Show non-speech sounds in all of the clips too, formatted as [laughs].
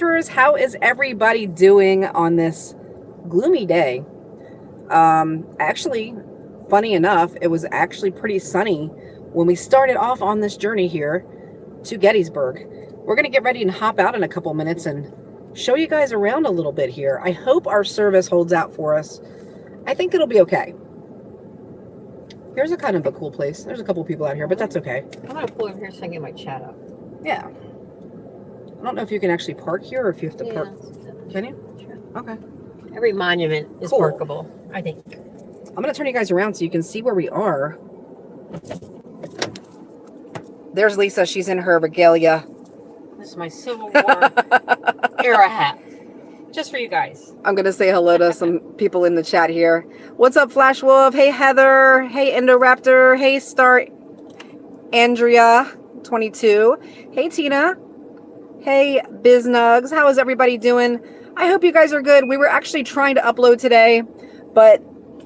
adventurers how is everybody doing on this gloomy day? Um actually funny enough it was actually pretty sunny when we started off on this journey here to gettysburg. We're going to get ready and hop out in a couple minutes and show you guys around a little bit here. I hope our service holds out for us. I think it'll be okay. Here's a kind of a cool place. There's a couple people out here but that's okay. I'm gonna pull over here so I can get my chat up. yeah i don't know if you can actually park here or if you have to Yeah, park can you sure. okay Every monument is Cool. workable, I think. I'm going to turn you guys around so you can see where we are. There's Lisa. She's in her regalia. This is my Civil War [laughs] era hat. Just for you guys. I'm going to say hello to some [laughs] people in the chat here. What's up, Flash Wolf? Hey, Heather. Hey, Indoraptor. Hey, Star Andrea 22. Hey, Tina. Hey, Biznugs. How is everybody doing? I hope you guys are good. We were actually trying to upload today, but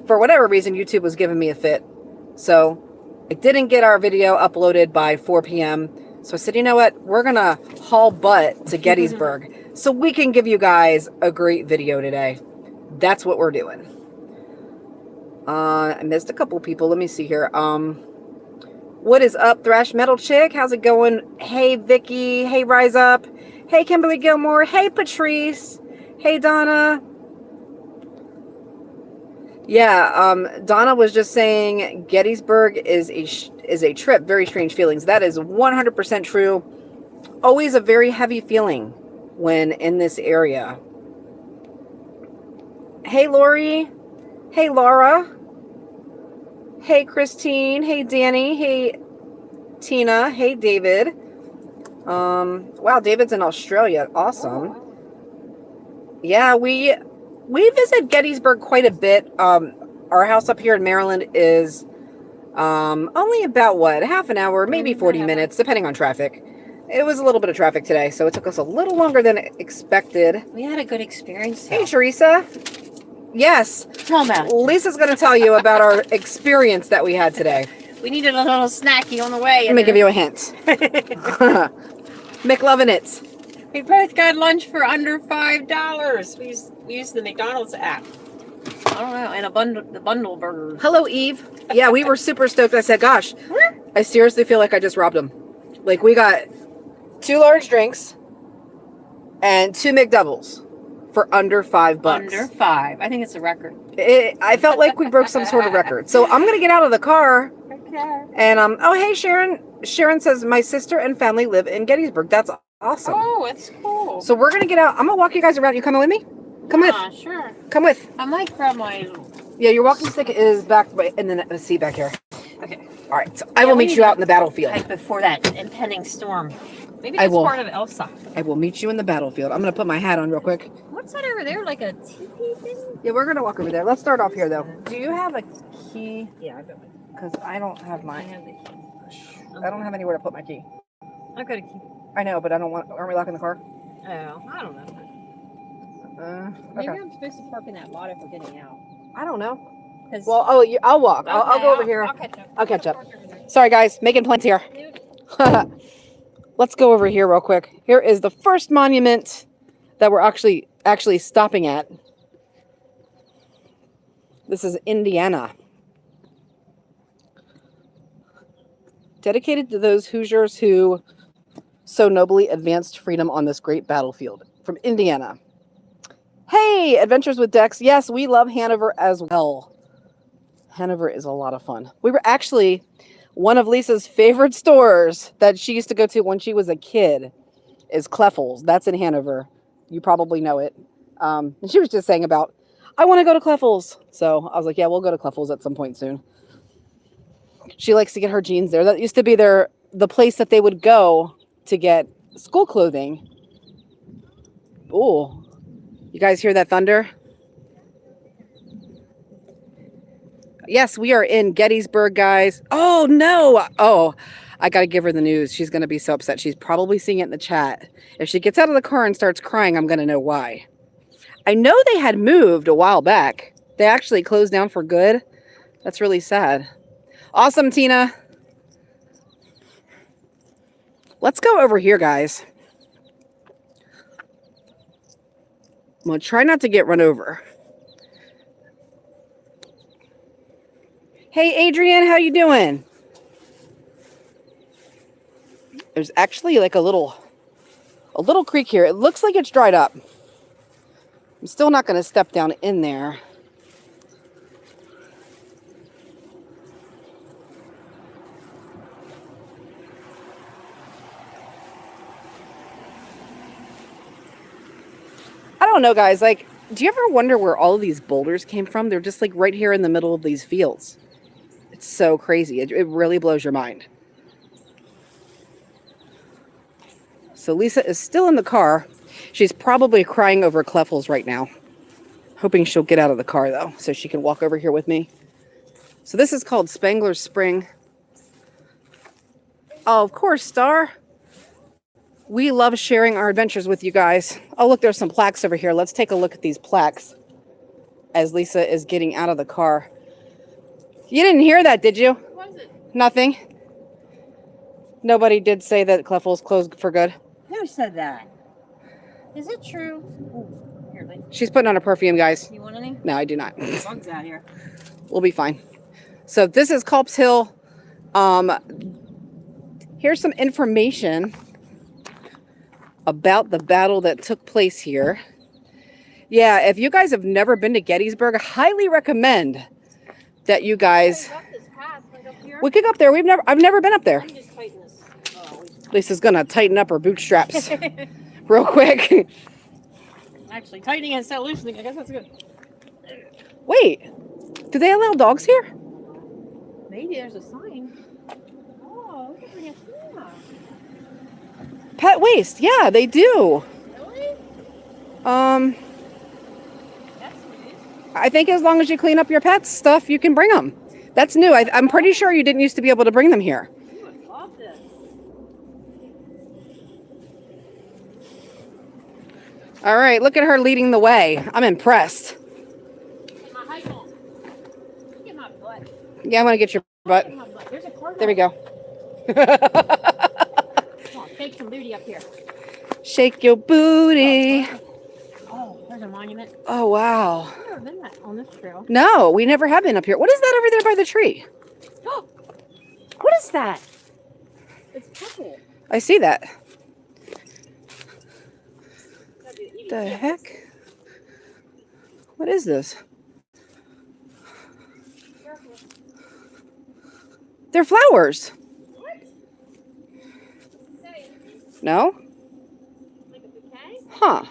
for whatever reason, YouTube was giving me a fit. So I didn't get our video uploaded by 4 p.m. So I said, you know what? We're going to haul butt to Gettysburg [laughs] so we can give you guys a great video today. That's what we're doing. Uh, I missed a couple people. Let me see here. Um, what is up, Thrash Metal Chick? How's it going? Hey, Vicky. Hey, Rise Up. Hey, Kimberly Gilmore. Hey, Patrice. Hey, Donna. Yeah, um, Donna was just saying Gettysburg is a is a trip. Very strange feelings. That is 100% true. Always a very heavy feeling when in this area. Hey, Lori. Hey, Laura. Hey, Christine. Hey, Danny. Hey, Tina. Hey, David. Um, wow, David's in Australia. Awesome. Yeah, we we visit Gettysburg quite a bit. Um, our house up here in Maryland is um, only about what half an hour, maybe 40 minutes, depending on traffic. It was a little bit of traffic today, so it took us a little longer than expected. We had a good experience. Hey, Teresa. Yes, Tell about. Lisa's going to tell you about our experience that we had today. We needed a little snacky on the way. Let me give you a hint. [laughs] McLovin' it. We both got lunch for under five dollars. We used, we used the McDonald's app. I don't know, and a bundle the bundle burgers. Hello, Eve. Yeah, we were super stoked. I said, gosh, I seriously feel like I just robbed them. Like, we got two large drinks and two McDoubles for under five bucks. Under five. I think it's a record. It, I felt like we broke some sort of record. So I'm going to get out of the car Okay. and, um, oh, hey, Sharon. Sharon says, my sister and family live in Gettysburg. That's awesome. Oh, it's cool. So we're going to get out. I'm going to walk you guys around. You coming with me? Come with. Ah, sure. Come with. I might grab my. Yeah, your walking stick is back by- in the seat back here. Okay. All right. So I Yeah, will meet you out in the battlefield. Like before that impending storm. Maybe I that's will. part of Elsa. I will meet you in the battlefield. I'm going to put my hat on real quick. What's that over there? Like a teepee thing? Yeah, we're going to walk over there. Let's start off here, though. Do you have a key? Yeah, I've got my. Because I don't have I mine. have the key. I don't have anywhere to put my key. I've got a key. I know, but I don't want. Aren't we locking the car? Oh, I don't know. Uh, Maybe okay. I'm supposed to park in that lot if we're getting out. I don't know. Well, oh, you, I'll walk. I'll, I'll Okay, go over here. I'll catch up. I'll catch up. Park over there. Sorry, guys. Making plans here. [laughs] Let's go over here real quick. Here is the first monument that we're actually actually stopping at. This is Indiana. Dedicated to those Hoosiers who so nobly advanced freedom on this great battlefield. From Indiana. Hey, Adventures with Dex. Yes, we love Hanover as well. Hanover is a lot of fun. We were actually one of Lisa's favorite stores that she used to go to when she was a kid is Kleffels. That's in Hanover. You probably know it. Um, and she was just saying about, I want to go to Kleffels. So I was like, yeah, we'll go to Kleffels at some point soon. She likes to get her jeans there. That used to be their the place that they would go to get school clothing. Oh, you guys hear that thunder? Yes, we are in Gettysburg, guys. Oh, no. Oh, I got to give her the news. She's going to be so upset. She's probably seeing it in the chat. If she gets out of the car and starts crying, I'm going to know why. I know they had moved a while back. They actually closed down for good. That's really sad. Awesome, Tina. Let's go over here, guys. I'm going to try not to get run over. Hey, Adrian, how you doing? There's actually like a little, a little creek here. It looks like it's dried up. I'm still not going to step down in there. I don't know, guys. Like, do you ever wonder where all of these boulders came from? They're just like right here in the middle of these fields. It's so crazy. It, it really blows your mind. So Lisa is still in the car. She's probably crying over Kleffels right now. Hoping she'll get out of the car though, so she can walk over here with me. So this is called Spangler's Spring. Oh, of course, Star. We love sharing our adventures with you guys. Oh, look, there's some plaques over here. Let's take a look at these plaques as Lisa is getting out of the car. You didn't hear that, did you? What was it? Nothing. Nobody did say that Kleffels closed for good. Who said that? Is it true? Ooh, here, She's putting on a perfume, guys. You want any? No, I do not. Bugs out here. we'll be fine. So this is Culp's Hill. Um, here's some information about the battle that took place here. Yeah, if you guys have never been to Gettysburg, I highly recommend that you guys. Up this path right up here. We could go up there. We've never. I've never been up there. Let me just tighten this. Oh, Lisa's gonna tighten up her bootstraps [laughs] real quick. Actually, tightening and set loosening. I guess that's good. Wait, do they allow dogs here? Maybe there's a sign. Oh, look at the yeah. Pet waste? Yeah, they do. Really? Um. I think as long as you clean up your pets stuff, you can bring them. That's new. I, I'm pretty sure you didn't used to be able to bring them here. Ooh, I love this. All right, look at her leading the way. I'm impressed. Get my height on. Get my butt. Yeah, I'm gonna get your butt. Butt. A. There we go. [laughs] Come on, take some booty up here. Shake your booty. Oh, there's a monument. Oh wow. I've never been on this trail. No, we never have been up here. What is that over there by the tree? [gasps] What is that? It's purple. I see that. The heck? What is this? They're flowers. What? No? Like a bouquet? Huh.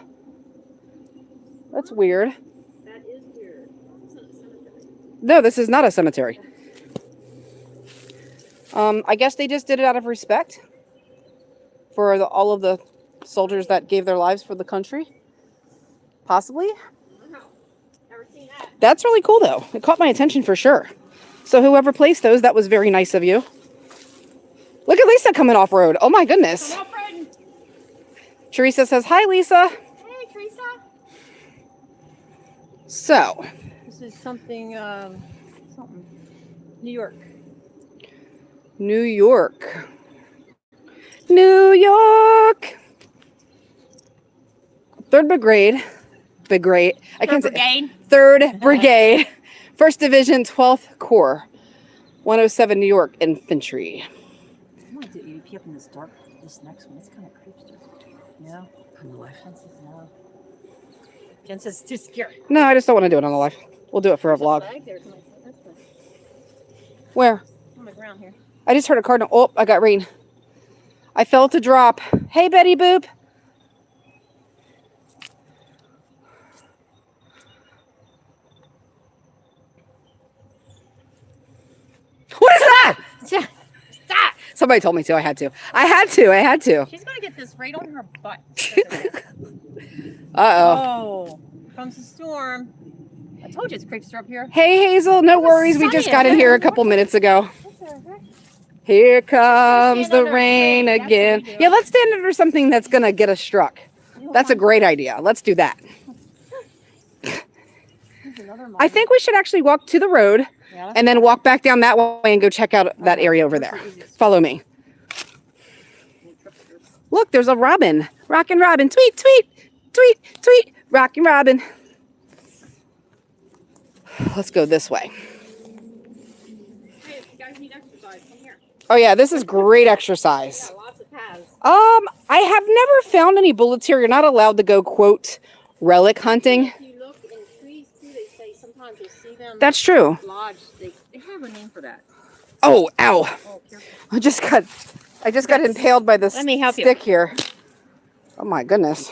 That's weird. That is weird. It's not a cemetery. No, this is not a cemetery. Um, I guess they just did it out of respect for the, all of the soldiers that gave their lives for the country. Possibly. Wow. Never seen that. That's really cool, though. It caught my attention for sure. So, whoever placed those, that was very nice of you. Look at Lisa coming off road. Oh my goodness. Teresa says, Hi, Lisa. Hey, Teresa. So, This is something, um, something. New York. New York. New York. Third Brigade. Brigade. I can't say. Brigade. Third [laughs] Brigade, First Division, 12th Corps, 107 New York Infantry. I want to do EVP up in this dark, this next one. It's kind of creepy. No. On the life. Jen says no. Jen says it's too scary. No, I just don't want to do it on the live. We'll do it for a vlog. flag there. Come on, that's fine. Where? On the ground here. I just heard a cardinal. Oh, I got rain. I felt a drop. Hey, Betty Boop. What is that? Yeah. Somebody told me to. I had to. I had to. I had to. She's gonna get this right on her butt. [laughs] Uh oh. oh, comes the storm. I told you it's creeps up here. Hey, Hazel. No worries. We just got in here a couple minutes ago. What the heck? Here comes the rain. Again. Yeah, let's stand under something that's going to get us struck. That's a great idea. Let's do that. [laughs] I think we should actually walk to the road. Yeah, and then walk back down that way and go check out that area over there. Follow me. Look, there's a robin. Rockin' robin. Tweet, tweet, tweet, tweet. Rocky Robin. Let's go this way. Hey, if you guys need exercise, come here. Oh yeah, this is great exercise. Yeah, lots of paths. Um, I have never found any bullets here. You're not allowed to go quote relic hunting. If you look in trees too, they say sometimes you'll see them That's true. lodged. They, they have a name for that. Oh, ow. Oh. I just got I just got impaled by this Let me help you. stick here. Oh my goodness.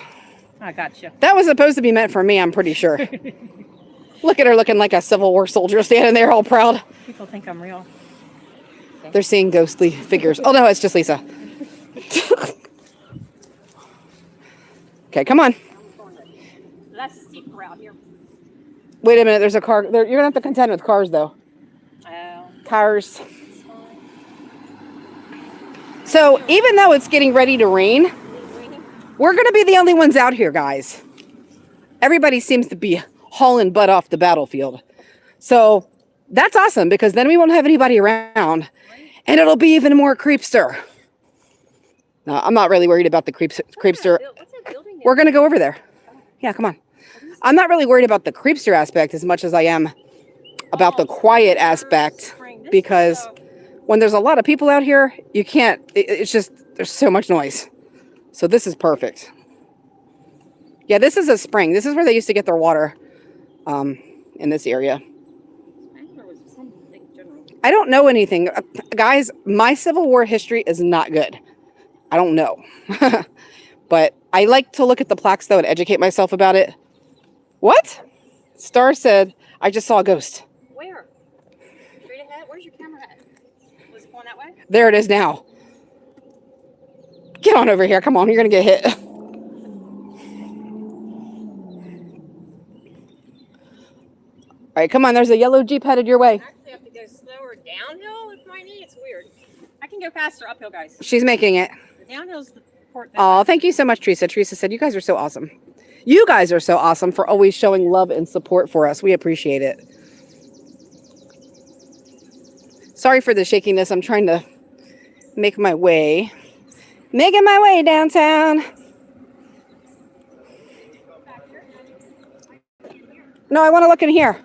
I got you. That was supposed to be meant for me, I'm pretty sure. [laughs] Look at her looking like a Civil War soldier standing there all proud. People think I'm real. They're seeing ghostly figures. Oh no, it's just Lisa. [laughs] okay, come on. I'm going to less steep route here. Wait a minute, there's a car. There, you're gonna have to contend with cars though. Oh, Cars. So even though it's getting ready to rain, Is it raining? we're gonna be the only ones out here, guys. Everybody seems to be hauling butt off the battlefield. So that's awesome because then we won't have anybody around and it'll be even more creepster. No, I'm not really worried about the creeps, creepster. What's that What's that? We're gonna go over there. Yeah, come on. I'm not really worried about the creepster aspect as much as I am about the quiet aspect because when there's a lot of people out here, you can't, it- it's just, there's so much noise. So this is perfect. Yeah, this is a spring. This is where they used to get their water um, in this area. I don't know anything. Uh, guys, my Civil War history is not good. I don't know. [laughs] but I like to look at the plaques though and educate myself about it. What? Star said, I just saw a ghost. Where? Straight ahead? Where's your camera at? Was it going that way? There it is now. Get on over here. Come on, you're going to get hit. [laughs] All right, come on. There's a yellow Jeep headed your way. I actually have to go slower downhill with my knee. It's weird. I can go faster uphill, guys. She's making it. The downhill's the port. Oh, thank you so much, Teresa. Teresa said, You guys are so awesome. You guys are so awesome for always showing love and support for us. We appreciate it. Sorry for the shakiness. I'm trying to make my way. Making my way downtown. No, I want to look in here.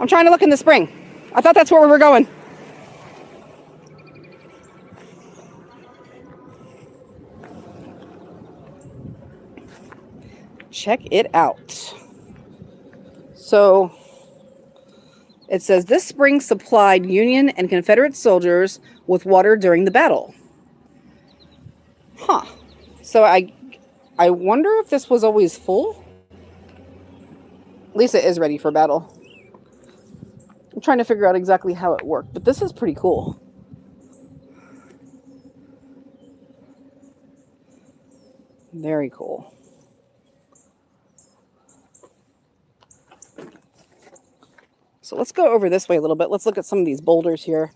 I'm trying to look in the spring. I thought that's where we were going. Check it out. So it says this spring supplied Union and Confederate soldiers with water during the battle. Huh. So I I wonder if this was always full. Lisa is ready for battle. I'm trying to figure out exactly how it worked, but this is pretty cool. Very cool. So let's go over this way a little bit. Let's look at some of these boulders here.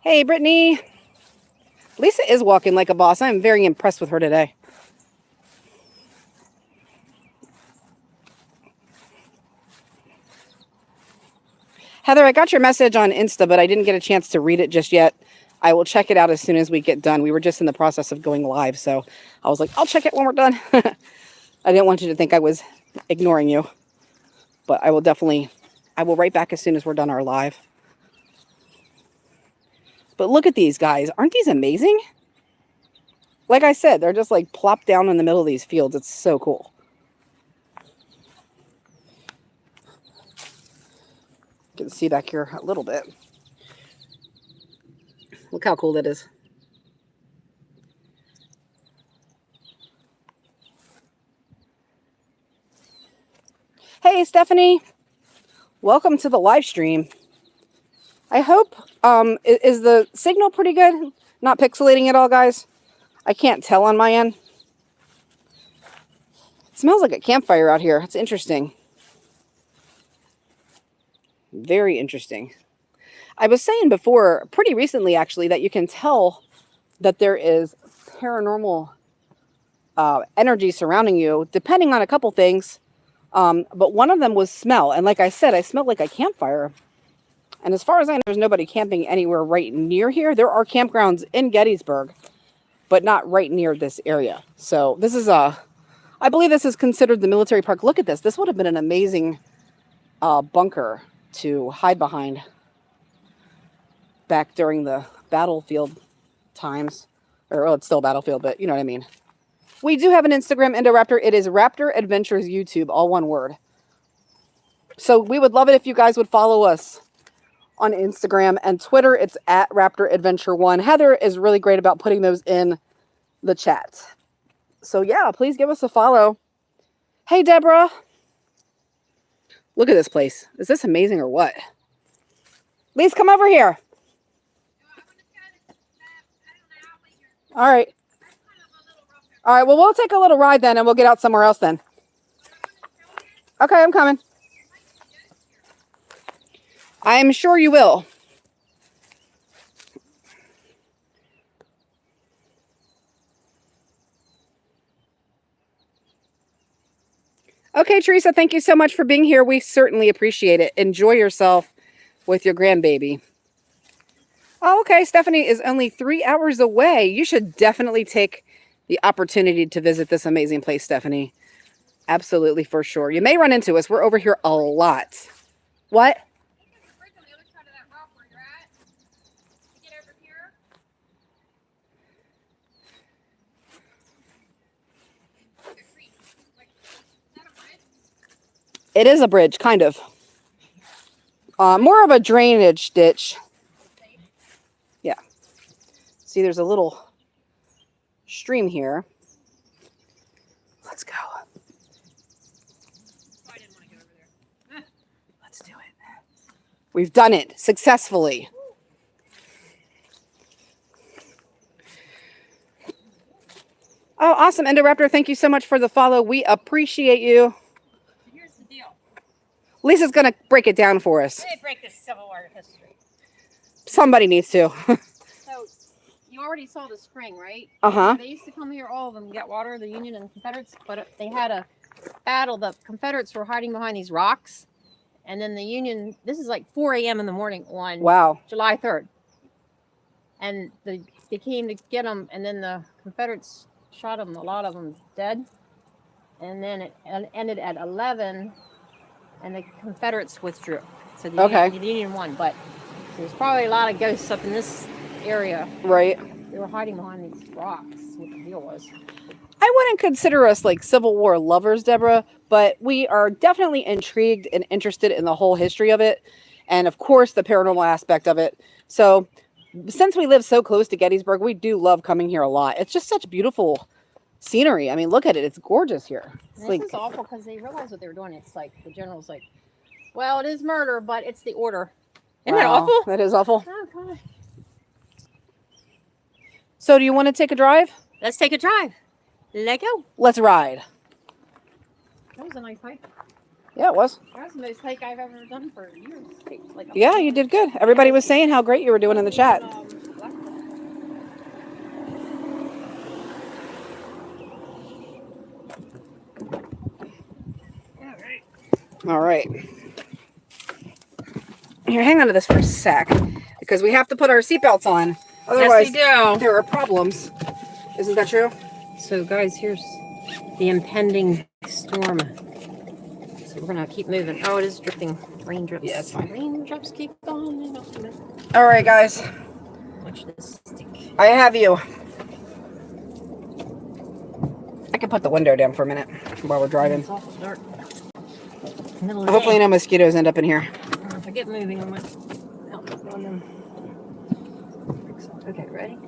Hey, Brittany. Lisa is walking like a boss. I'm very impressed with her today. Heather, I got your message on Insta, but I didn't get a chance to read it just yet. I will check it out as soon as we get done. We were just in the process of going live, so I was like, I'll check it when we're done. [laughs] I didn't want you to think I was ignoring you. But I will definitely, I will write back as soon as we're done our live. But look at these guys. Aren't these amazing? Like I said, they're just like plopped down in the middle of these fields. It's so cool. You can see back here a little bit. Look how cool that is. Hey, Stephanie. Welcome to the live stream. I hope, um, i- is the signal pretty good? Not pixelating at all, guys? I can't tell on my end. It smells like a campfire out here. It's interesting. Very interesting. I was saying before, pretty recently actually, that you can tell that there is paranormal uh, energy surrounding you, depending on a couple things. Um, but one of them was smell. And like I said, I smelled like a campfire. And as far as I know, there's nobody camping anywhere right near here. There are campgrounds in Gettysburg. but not right near this area. So this is a, I believe this is considered the military park. Look at this. This would have been an amazing uh, bunker to hide behind back during the battlefield times. Or, well, it's still battlefield, but you know what I mean. We do have an Instagram, Indoraptor. It is Raptor Adventures YouTube, all one word. So we would love it if you guys would follow us on Instagram and Twitter. It's at Raptor Adventure One. Heather is really great about putting those in the chat. So yeah, please give us a follow. Hey, Deborah. Look at this place. Is this amazing or what? Lise, come over here. All right. All right. Well, we'll take a little ride then and we'll get out somewhere else then. Okay, I'm coming. I'm sure you will. Okay, Teresa, thank you so much for being here. We certainly appreciate it. Enjoy yourself with your grandbaby. Oh, okay. Stephanie is only three hours away. You should definitely take the opportunity to visit this amazing place, Stephanie. Absolutely, for sure. You may run into us. We're over here a lot. What? It is a bridge, kind of. Uh, more of a drainage ditch. Yeah. See, there's a little stream here. Let's go. Let's do it. We've done it successfully. Oh, awesome. Indoraptor, thank you so much for the follow. We appreciate you. Here's the deal. Lisa's going to break it down for us. They break this Civil War history. Somebody needs to. [laughs] you already saw the spring, right? Uh-huh. They used to come here, all of them, get water, the Union and Confederates, but they had a battle. The Confederates were hiding behind these rocks. And then the Union, this is like 4 a.m. in the morning on wow. July 3rd. And the, they came to get them, and then the Confederates shot them, a lot of them dead. And then it ended at 11 and the Confederates withdrew. So the, okay. Union, the Union won, but there's probably a lot of ghosts up in this area. Right. They were hiding behind these rocks. What the deal was. I wouldn't consider us like Civil War lovers, Deborah, but we are definitely intrigued and interested in the whole history of it, and of course the paranormal aspect of it. So, since we live so close to Gettysburg, we do love coming here a lot. It's just such beautiful scenery. I mean, look at it. It's gorgeous here. It's this like, is awful because they realized what they were doing. It's like the general's like, well, it is murder, but it's the order. Isn't wow, that awful? That is awful. Oh, God. So do you want to take a drive? Let's take a drive. Let go. Let's ride. That was a nice hike. Yeah, it was. That was the most hike I've ever done for years. Like yeah, you did good. Everybody was saying how great you were doing in the chat. All right. Here, hang on to this for a sec because we have to put our seatbelts on. Otherwise, yes, do. there are problems. Isn't that true? So, guys, here's the impending storm. So we're gonna keep moving. Oh, it is dripping. Raindrops. Yeah, it's fine. Raindrops keep going. All right, guys. Watch this stick. I have you. I can put the window down for a minute while we're driving. It's awful dark. Hopefully no mosquitoes end up in here. Uh, if I get moving, I might on them. Okay, ready?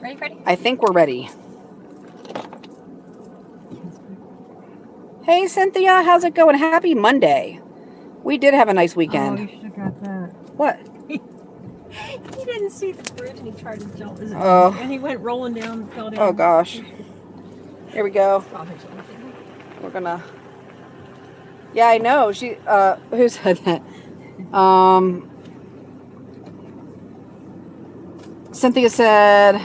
Ready, ready? I think we're ready. Hey, Cynthia, how's it going? Happy Monday. We did have a nice weekend. Oh, you should have got that. What? [laughs] he didn't see the bridge and he tried to jump. Oh. And he went rolling down, fell down. Oh, gosh. Here we go. We're gonna yeah, I know. She uh who said that? Um Cynthia said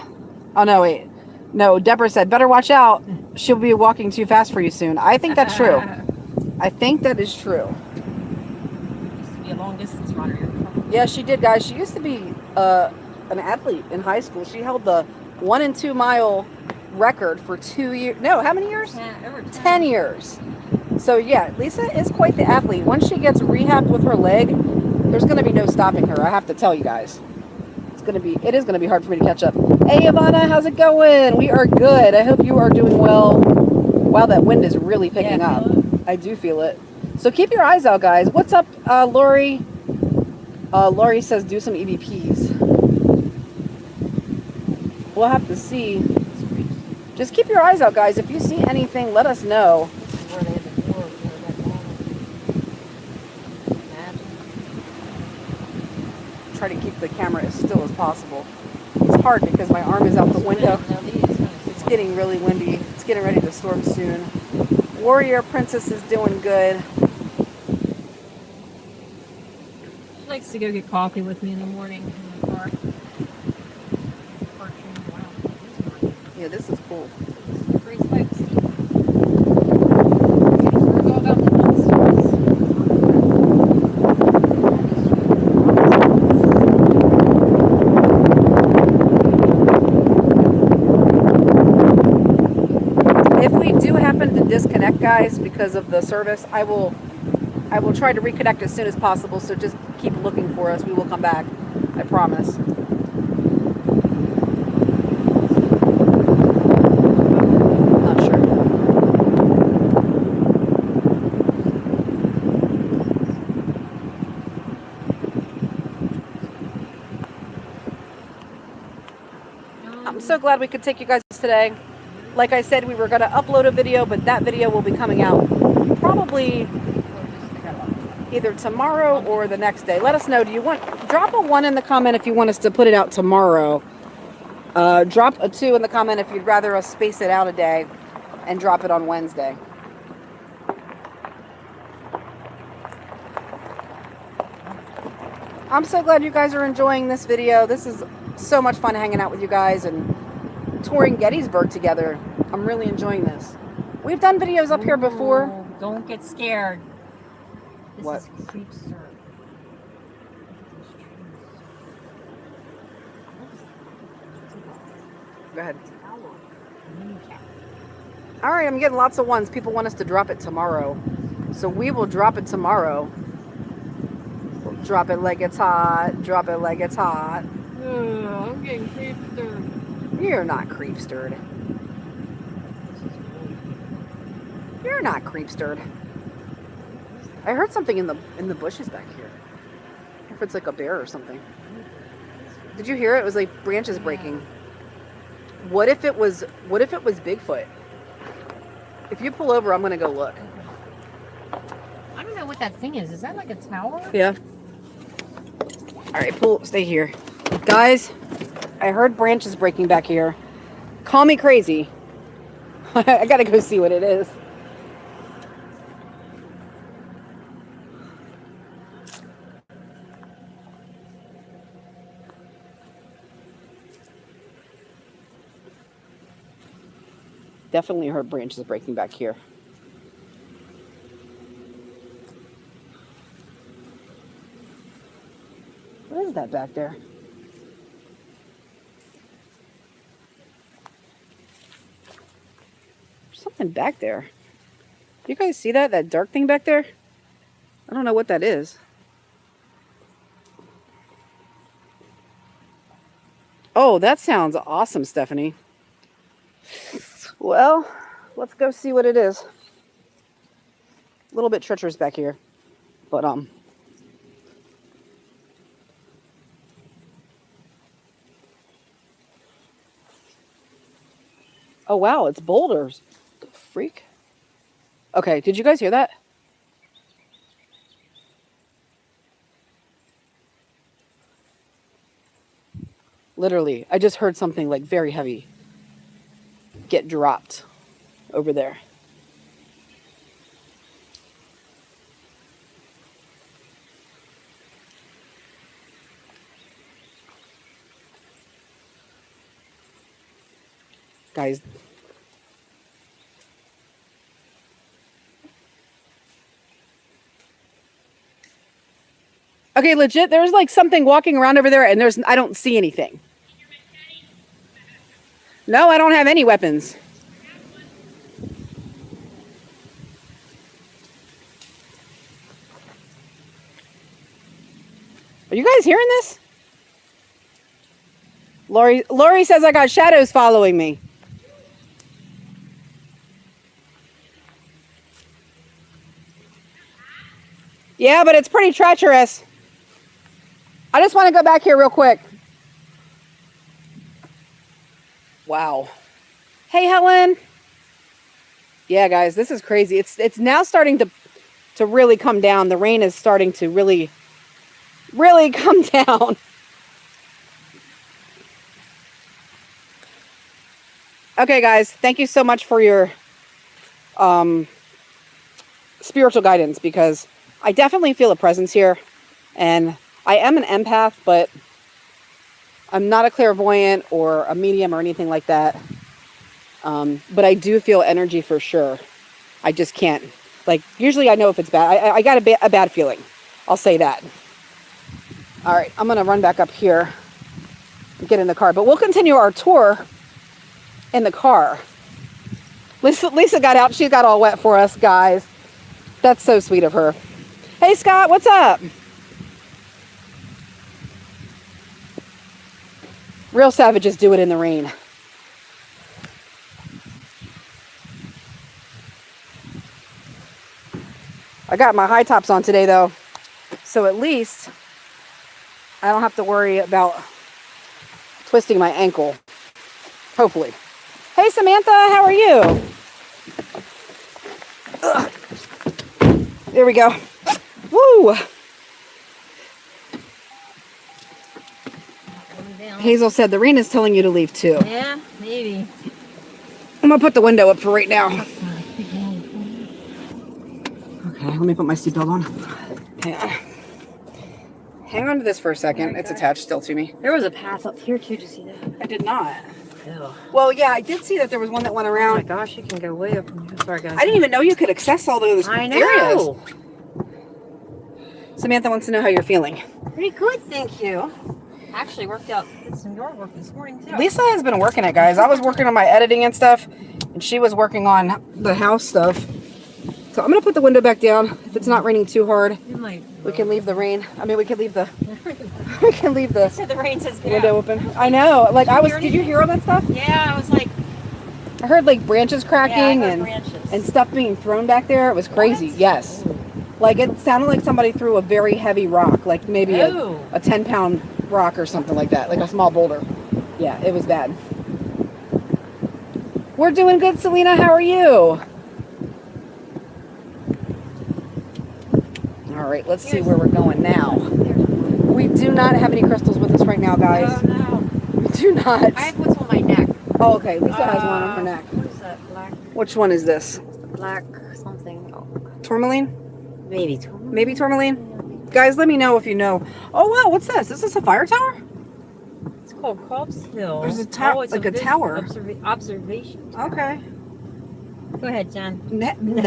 Oh no, wait. No, Deborah said, better watch out. She'll be walking too fast for you soon. I think that's true. [laughs] I think that is true. Used to be a long distance runner. Yeah, she did, guys. She used to be uh, an athlete in high school. She held the one and two mile record for two years. No, how many years? Ten, over 10. 10 years. So yeah, Lisa is quite the athlete. Once she gets rehabbed with her leg, there's going to be no stopping her. I have to tell you guys. To be it is going to be hard for me to catch up. Hey Ivana, how's it going? We are good. I hope you are doing well. Wow, that wind is really picking Yeah, up. I do feel it. So keep your eyes out, guys. What's up, uh, Lori? Uh, Lori says do some EVPs. We'll have to see. Just keep your eyes out, guys. If you see anything, let us know. This is where they had the door over there, that corner. Imagine. Try to keep the camera as still as possible. It's hard because my arm is out the window. Now these kind of It's getting really windy. It's getting ready to storm soon. Warrior Princess is doing good. She likes to go get coffee with me in the morning in the car. Yeah, this is cool. Great spikes. We're going about the monsters. If we do happen to disconnect, guys, because of the service, I will I will try to reconnect as soon as possible. So just keep looking for us. We will come back. I promise. Not sure. I'm so glad we could take you guys today. Like I said, we were going to upload a video, but that video will be coming out probably either tomorrow or the next day. Let us know. Do you want drop a one in the comment if you want us to put it out tomorrow? Uh, drop a two in the comment if you'd rather us space it out a day and drop it on Wednesday. I'm so glad you guys are enjoying this video. This is so much fun hanging out with you guys and touring Gettysburg together. I'm really enjoying this. We've done videos up here before. Don't get scared. This What? is Creepster. Go ahead. All right, I'm getting lots of ones. People want us to drop it tomorrow. So we will drop it tomorrow. We'll drop it like it's hot. Drop it like it's hot. I'm getting creepster. You're not creepstered. You're not creepstered. I heard something in the in the bushes back here. If it's like a bear or something. Did you hear it? It was like branches breaking. What if it was what if it was Bigfoot? If you pull over, I'm gonna go look. I don't know what that thing is. Is that like a tower? Yeah. All right, pull. Stay here, guys. I heard branches breaking back here. Call me crazy. [laughs] I gotta go see what it is. Definitely heard branches breaking back here. What is that back there? There's something back there. You guys see that? That dark thing back there? I don't know what that is. Oh, that sounds awesome, Stephanie. Well, let's go see what it is. A little bit treacherous back here, but um, Oh wow, it's boulders. Freak. Okay, did you guys hear that? Literally, I just heard something like very heavy get dropped over there. Guys, Okay, legit, there's like something walking around over there and there's I don't see anything. No, I don't have any weapons. Are you guys hearing this? Lori Lori says I got shadows following me. Yeah, but it's pretty treacherous. I just want to go back here real quick. Wow. Hey, Helen. Yeah, guys, this is crazy. It's it's now starting to to really come down. The rain is starting to really really [laughs] come down. Okay, guys, thank you so much for your um, spiritual guidance because I definitely feel a presence here. And I am an empath, but I'm not a clairvoyant or a medium or anything like that. Um, but I do feel energy for sure. I just can't. Like, usually I know if it's bad. I, I got a, ba a bad feeling. I'll say that. All right, I'm going to run back up here get in the car. But we'll continue our tour in the car. Lisa, Lisa got out. She got all wet for us, guys. That's so sweet of her. Hey, Scott, what's up? Real savages do it in the rain. I got my high tops on today, though. So at least I don't have to worry about twisting my ankle. Hopefully. Hey, Samantha, how are you? Ugh. There we go. Woo! Hazel said the rain is telling you to leave too. Yeah, maybe. I'm gonna put the window up for right now. Okay, let me put my seatbelt on. Hang on. Hang on to this for a second. It's attached still to me. There was a path up here too. Did you see that? I did not. Ew. Well, yeah, I did see that there was one that went around. Oh my gosh, you can go way up. From here. Sorry, guys. I didn't even know you could access all those I areas. know. Samantha wants to know how you're feeling. Pretty good, thank you. Actually, worked out. Did some yard work this morning too. Lisa has been working it, guys. I was working on my editing and stuff, and she was working on the house stuff. So I'm gonna put the window back down. If it's not raining too hard, we can leave the rain. I mean, we can leave the [laughs] we can leave the said the rain says window out. open. I know. Like I was. Did you hear all that stuff? Yeah, I was like, I heard like branches yeah, cracking heard and branches. and stuff being thrown back there. It was crazy. What? Yes. Like it sounded like somebody threw a very heavy rock, like maybe a, a 10 pound rock or something like that, like a small boulder. Yeah, it was bad. We're doing good, Selena. How are you? All right, let's see where we're going now. We do not have any crystals with us right now, guys. Oh, no. We do not. I have what's on my neck. Oh, okay. Lisa has one on her Uh, neck. What is that? Black, Which one is this? black something. Oh, Tourmaline? Maybe. tourmaline? Maybe tourmaline? Guys, let me know if you know. Oh, wow. What's this? Is this a fire tower? It's called Culp's Hill. There's a tower. oh, it's like a vis- tower. observa- observation. tower. Okay. Go ahead, Jen. Ne- [laughs] no.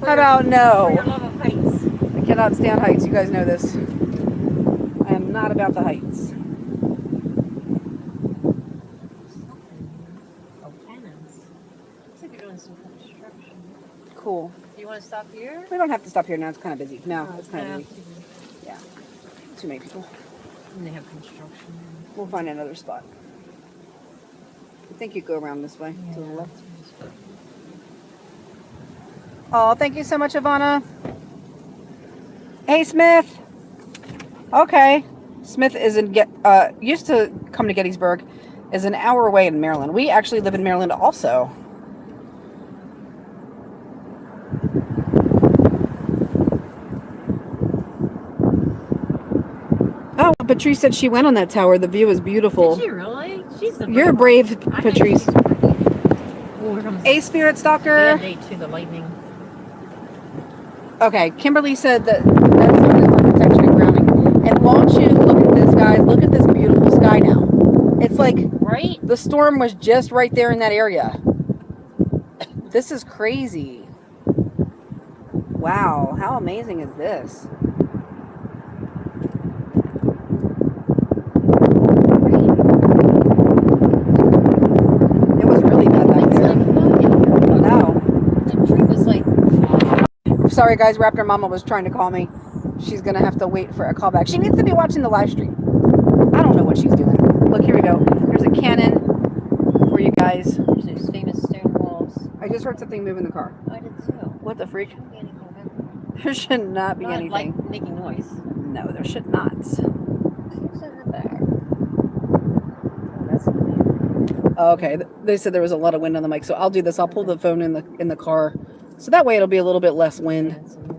For How your- about no? your love of heights. I cannot stand heights. You guys know this. I am not about the heights. Oh, cannons. Looks like you're doing some construction. Cool. Do you want to stop here? We don't have to stop here now. It's kind of busy. No, Oh, it's kind yeah. of busy. Yeah. Too many people. And they have construction. We'll find another spot. I think you go around this way to the left. Oh, thank you so much, Ivana. Hey, Smith. Okay. Smith is in get uh used to come to Gettysburg, is an hour away in Maryland. We actually live in Maryland also. Oh, Patrice said she went on that tower. The view is beautiful. Did she really? She's the You're brave brave, one. Patrice. she's pretty. Here comes A spirit stalker. to the lightning. Okay, Kimberly said that that's protection and grounding. And won't you look at this, guys? Look at this beautiful sky now. It's like Right? the storm was just right there in that area. This is crazy. Wow, how amazing is this? Sorry guys. Raptor Mama was trying to call me. She's gonna have to wait for a callback. She needs to be watching the live stream. I don't know what she's doing. Look, here we go. Here's a cannon for you guys. There's those famous stone walls. I just heard something move in the car. I did too. What the freak? Shouldn't be anything back There should not be. Not anything. like making noise. No, there should not. Who's in the back? That's good. Okay, they said there was a lot of wind on the mic, so I'll do this. I'll pull the phone in the in the car, so that way it'll be a little bit less wind. That's in there.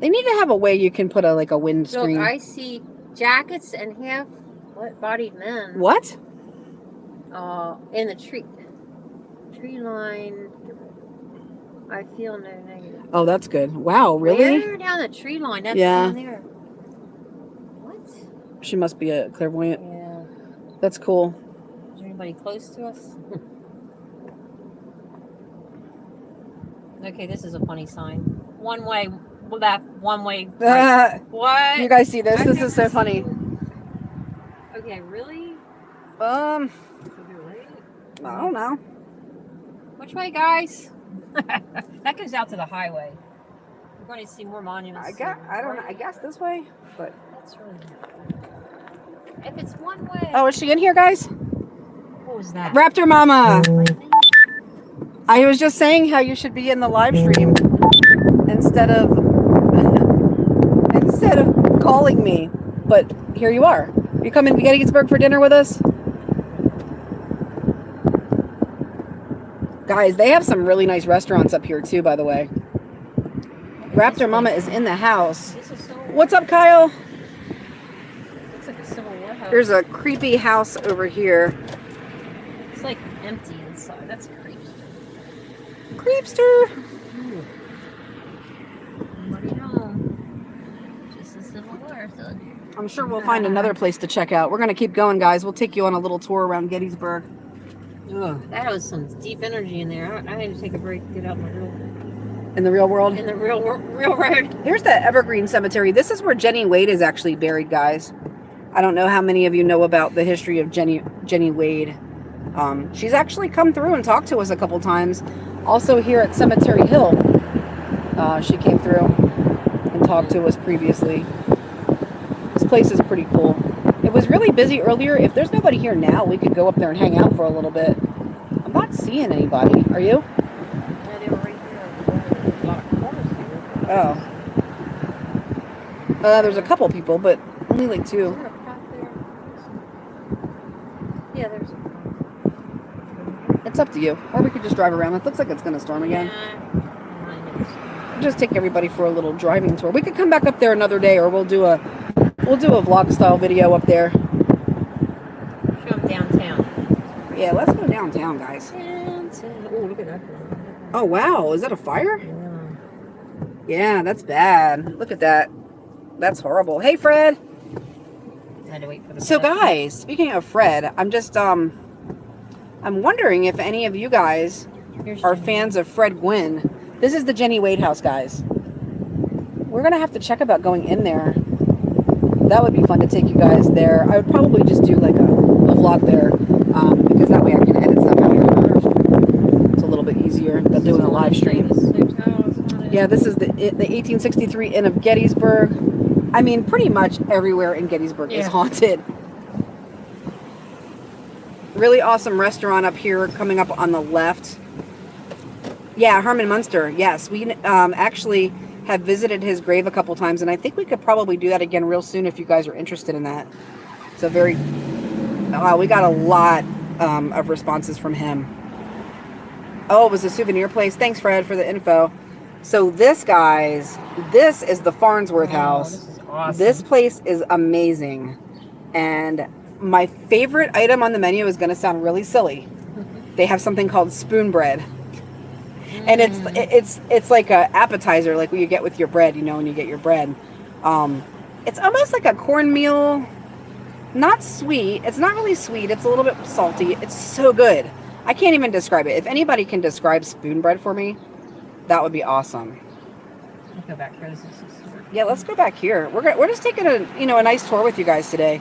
They need to have a way you can put a like a wind Look, screen. I see jackets and half what bodied men What? uh, in the tree tree line. I feel no negative. Oh, that's good. Wow, really? Where down the tree line? That's Yeah. there. What? She must be a clairvoyant. Yeah. That's cool. Is there anybody close to us? [laughs] okay, this is a funny sign. One way left, one way [laughs] right. What? you guys see this? I've This is so funny. Okay, really? Um, I don't know. Which way, guys? [laughs] that goes out to the highway. We're going to see more monuments. I guess I don't know. I guess this way. But That's really. If it's one way. oh, is she in here, guys? what was that? Raptor Mama. I was just saying how you should be in the live stream instead of [laughs] instead of calling me. But here you are. You coming to Gettysburg for dinner with us? Guys, they have some really nice restaurants up here too, by the way. Raptor Mama is in the house. This is so. What's up, Kyle? Looks like a Civil War house. There's a creepy house over here. It's like empty inside. That's creepy. Creepster. Nobody home. Just a Civil War. So. I'm sure we'll find another place to check out. We're gonna keep going, guys. We'll take you on a little tour around Gettysburg. Ugh, that was some deep energy in there. I, I had to take a break, get out in the real, In the real world. in the real, wor- real road. Here's the Evergreen Cemetery. This is where Jenny Wade is actually buried, guys. I don't know how many of you know about the history of Jenny Jenny Wade. Um, she's actually come through and talked to us a couple times. Also here at Cemetery Hill, uh, she came through and talked to us previously. This place is pretty cool. It was really busy earlier. If there's nobody here now, we could go up there and hang out for a little bit. I'm not seeing anybody. Are you? Yeah, they were right there. There's a lot of cars here. Oh. Uh, there's a couple people, but only like Is two. there a cop there? Yeah, there's. It's up to you. Or we could just drive around. It looks like it's going to storm again. Yeah. Just take everybody for a little driving tour. We could come back up there another day, or we'll do a we'll do a vlog style video up there. Show them downtown. Yeah, let's go downtown, guys. Downtown. Oh, look at that. Oh wow, is that a fire? Yeah. Yeah, that's bad. Look at that. That's horrible. Hey, Fred. Had to wait for the. So guys, speaking of Fred, I'm just um I'm wondering if any of you guys are fans of Fred Gwynne. This is the Jenny Wade house, guys. We're gonna have to check about going in there. That would be fun to take you guys there. I would probably just do like a, a vlog there, um, because that way I can edit stuff out here. It's a little bit easier than doing a live stream. This hotel is one of- Yeah, this is the the 1863 Inn of Gettysburg. I mean, pretty much everywhere in Gettysburg is haunted. Really awesome restaurant up here coming up on the left. Yeah, Herman Munster. Yes, we um, actually have visited his grave a couple times, and I think we could probably do that again real soon if you guys are interested in that. It's a very, wow, we got a lot um, of responses from him. Oh, it was a souvenir place. Thanks, Fred, for the info. So this, guys, this is the Farnsworth Oh, House. This awesome. This place is amazing. And my favorite item on the menu is going to sound really silly. They have something called spoon bread. And it's Mm. it's it's like a appetizer like what you get with your bread, you know, when you get your bread. Um it's almost like a cornmeal not sweet. It's not really sweet. It's a little bit salty. It's so good. I can't even describe it. If anybody can describe spoon bread for me, that would be awesome. Let's go back here. Yeah, let's go back here. We're we're just taking a you know a nice tour with you guys today.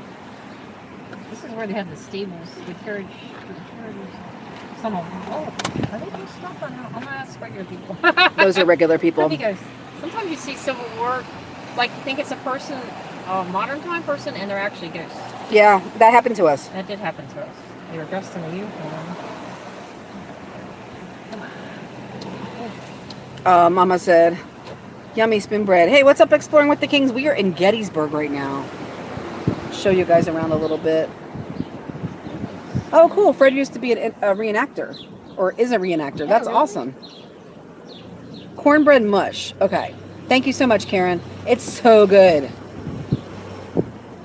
Where they have the stables, the carriage, the carriages. Some of them. Oh, are they just stuff? I'm gonna ask regular people. [laughs] Those are regular people. Go. Sometimes you see Civil War, like you think it's a person, a modern time person, and they're actually ghosts. Yeah, that happened to us. That did happen to us. They were dressed in a uniform. Uh, Mama said, yummy spin bread. Hey, what's up, Exploring with the Kings? We are in Gettysburg right now. Show you guys around a little bit. Oh, cool. Fred used to be an, a reenactor, or is a reenactor. Yeah, That's really? awesome. Cornbread mush. Okay. Thank you so much, Karen. It's so good.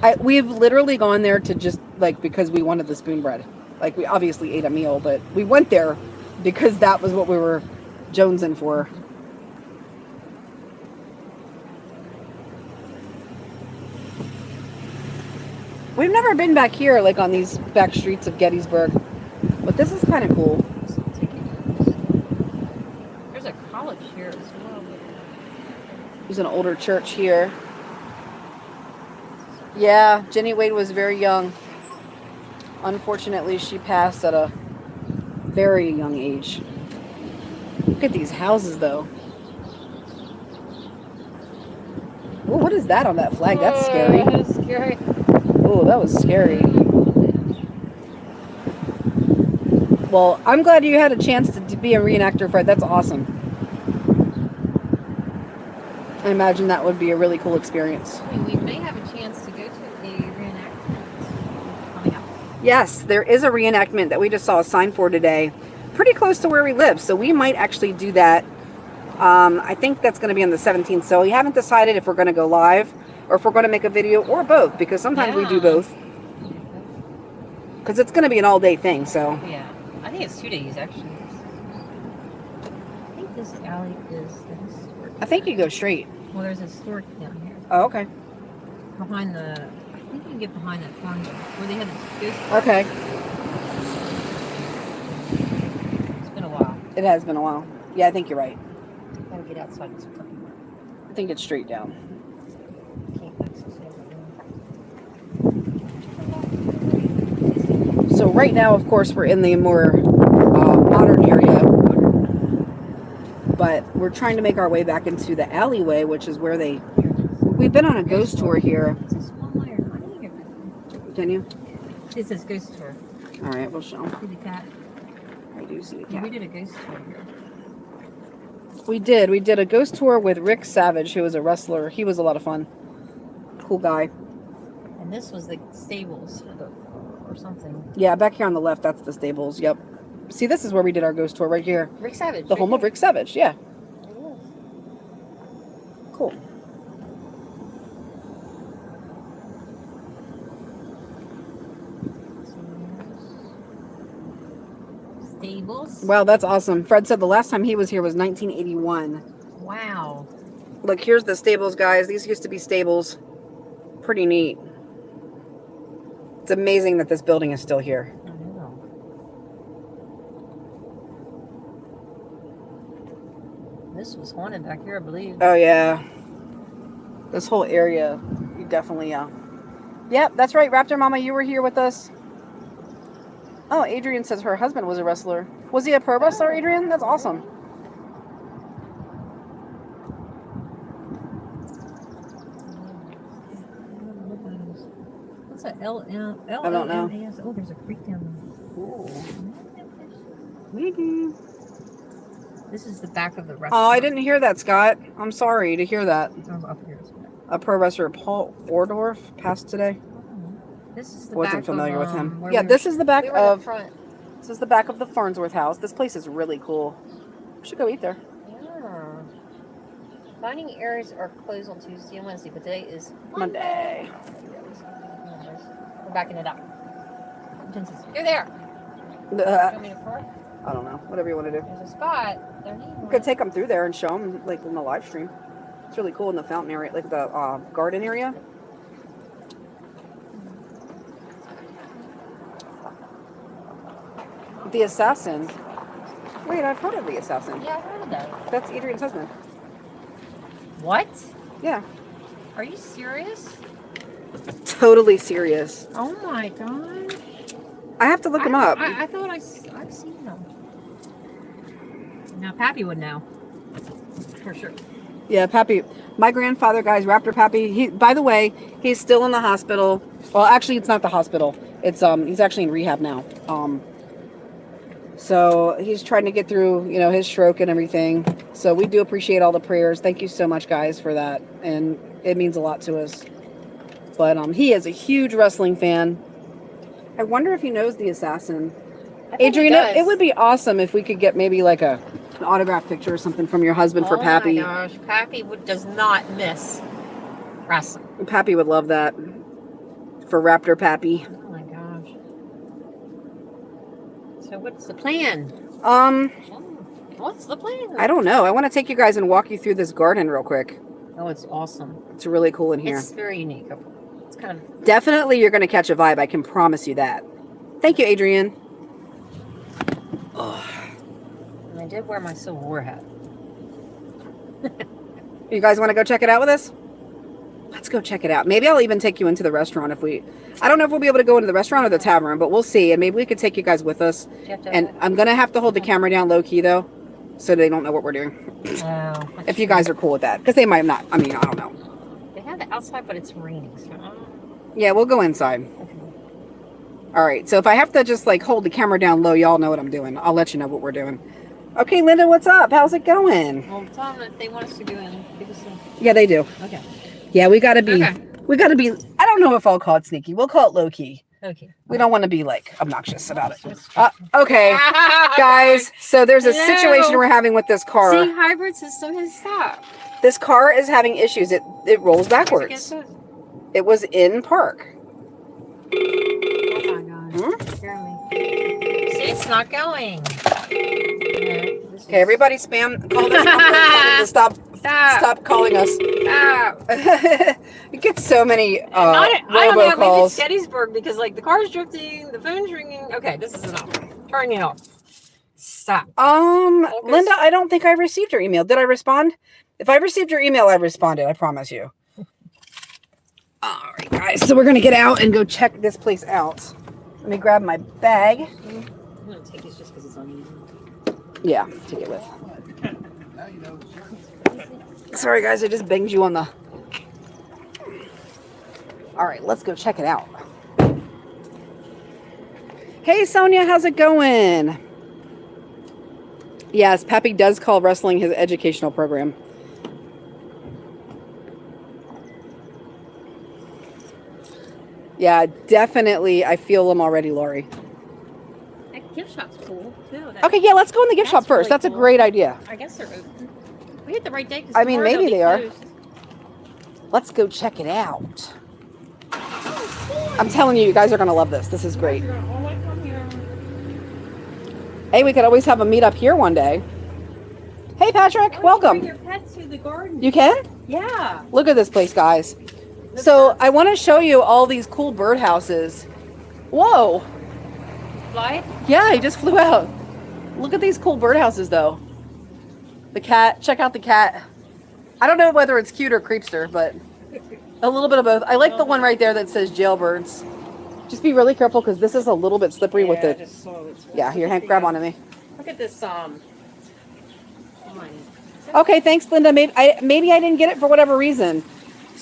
I, we've literally gone there to just like because we wanted the spoon bread. Like we obviously ate a meal, but we went there because that was what we were jonesing for. We've never been back here, like on these back streets of Gettysburg, but this is kind of cool. There's a college here as well. There's an older church here. Yeah, Jenny Wade was very young. Unfortunately, she passed at a very young age. Look at these houses, though. What is that on that flag? That's scary. Oh, That's scary. Oh, that was scary. Well, I'm glad you had a chance to d- be a reenactor, Fred. That's awesome. I imagine that would be a really cool experience. I mean, we may have a chance to go to the reenactment coming up. Yes, there is a reenactment that we just saw a sign for today, pretty close to where we live. So we might actually do that. Um, I think that's going to be on the 17th. So we haven't decided if we're going to go live or if we're going to make a video or both because sometimes we do both because it's going to be an all day thing. So Yeah, I think it's two days actually. I think this alley is the historic. I think you go straight. Well, there's a historic down here Oh, okay. behind the. I think you can get behind that farm where they had the. Okay. It's been a while. It has been a while. Yeah, I think you're right. Gotta get outside this parking lot. I think it's straight down. Can't access everything. So right now, of course, we're in the more uh, modern area, but we're trying to make our way back into the alleyway, which is where they. We've been on a ghost tour here. Is this one way or I think it- Can you? This is ghost tour. All right, we'll show. See the cat? I do see the Yeah, we did a ghost tour here. We did. We did a ghost tour with Rick Savage, who was a wrestler. He was a lot of fun. Cool guy. And this was the stables for the, or something. Yeah, back here on the left, that's the stables. Yep. See, this is where we did our ghost tour right here. Rick Savage. The home of Rick Savage. Yeah. Cool. Stables. Wow, that's awesome. Fred said the last time he was here was 1981. Wow. Look, here's the stables, guys. These used to be stables. Pretty neat. It's amazing that this building is still here. I know. This was haunted back here, I believe. Oh yeah. This whole area, you definitely yeah. Yep, that's right, Raptor Mama, you were here with us. Oh, Adrian says her husband was a wrestler. Was he a pro wrestler, oh. Adrian? That's awesome. What's that? L L L I don't know. M? Oh, there's a creek down there. Maybe. there. This is the back of the restaurant. Oh. I didn't hear that, Scott. I'm sorry to hear that. Oh, up here. A pro wrestler, Paul Orndorff, passed today. This is the Wasn't back familiar of, with um, him. Yeah, we were- this is the back we were the of front. this is the back of the Farnsworth house. This place is really cool. We should go eat there. Yeah. Dining areas are closed on Tuesday and Wednesday, but today is Monday. We're backing it up. You're there. Uh, You want me to park? I don't know. Whatever you want to do. There's a spot. There We could take them through there and show them, like in the live stream. It's really cool in the fountain area, like the uh, garden area. The assassin. Wait, I've heard of the assassin. Yeah, I've heard of that. That's Adrian's husband. What? Yeah. Are you serious? Totally serious. Oh my god. I have to look him I, up. I, I thought I, I've seen them. Now Pappy would know. For sure. Yeah, Pappy. My grandfather, guys, Raptor Pappy. He, by the way, he's still in the hospital. Well, actually, it's not the hospital. It's um, he's actually in rehab now. Um, so he's trying to get through, you know, his stroke and everything. So we do appreciate all the prayers. Thank you so much, guys, for that, and it means a lot to us. But um, he is a huge wrestling fan. I wonder if he knows the assassin. I Adriana, it would be awesome if we could get maybe like a an autograph picture or something from your husband for oh Pappy. my gosh, Pappy would, does not miss wrestling. Pappy would love that for Raptor Pappy. Oh my gosh. So what's the plan? Um, What's the plan? I don't know. I want to take you guys and walk you through this garden real quick. Oh, it's awesome. It's really cool in here. It's very unique. It's kind of Definitely, you're going to catch a vibe. I can promise you that. Thank you, Adrian. and I did wear my Civil War hat. [laughs] You guys want to go check it out with us? Let's go check it out. Maybe I'll even take you into the restaurant if we. I don't know if we'll be able to go into the restaurant or the tavern, but we'll see. And maybe we could take you guys with us. And I'm gonna have to hold the camera down low key though, so they don't know what we're doing. Oh, [laughs] If you guys are cool with that, because they might not. I mean, I don't know. Outside, but it's raining. So know. Yeah, we'll go inside. Okay. All right. So if I have to just like hold the camera down low, y'all know what I'm doing. I'll let you know what we're doing. Okay, Linda, what's up? How's it going? Well, tell them that they want us to go in. Some. Yeah, they do. Okay. Yeah, we gotta be. Okay. We gotta be. I don't know if I'll call it sneaky. We'll call it low key. Okay. We don't want to be like obnoxious about it. Uh, okay, [laughs] guys. So there's a situation we're having with this car. See, hybrid system has stopped. This car is having issues. It it rolls Guess backwards. what? It was in park. Oh my god. Hmm? Scare me. See, it's not going. Okay, everybody spam call this number and tell them to stop Stop. stop calling us. Stop. [laughs] you get so many uh, I, don't, I don't know. Maybe it's. Gettysburg because like the car's drifting, the phone's ringing. Okay, this is enough. Turn it off. Stop. Um, Focus. Linda, I don't think I received your email. Did I respond? If I received your email, I responded. I promise you. All right, guys. So we're gonna get out and go check this place out. Let me grab my bag. I'm gonna take this just because it's uneven. Yeah, take it with. Sorry, guys. I just banged you on the. All right, let's go check it out. Hey, Sonia, how's it going? Yes, Pappy does call wrestling his educational program. Yeah, definitely. I feel them already, Lori. That gift shop's cool too. That- Okay, yeah, let's go in the gift shop first. really That's a great idea. I guess they're open. We hit the right day. I mean, maybe they are. closed. Let's go check it out. I'm telling you, you guys are going to love this. This is great. You're all the way from here. Hey, we could always have a meet up here one day. Hey, Patrick, Why don't you Bring welcome. your pets to the garden. You can? yeah. Look at this place, guys. So I want to show you all these cool birdhouses. Whoa. Fly. Yeah, he just flew out. Look at these cool birdhouses, though. The cat. Check out the cat. I don't know whether it's cute or creepster, but a little bit of both. I like the one right there that says jailbirds. Just be really careful because this is a little bit slippery with Yeah, I it. just saw it. Yeah, here, hand, grab onto me. Look at this. Um. Okay, thanks, Linda. Maybe I maybe I didn't get it for whatever reason.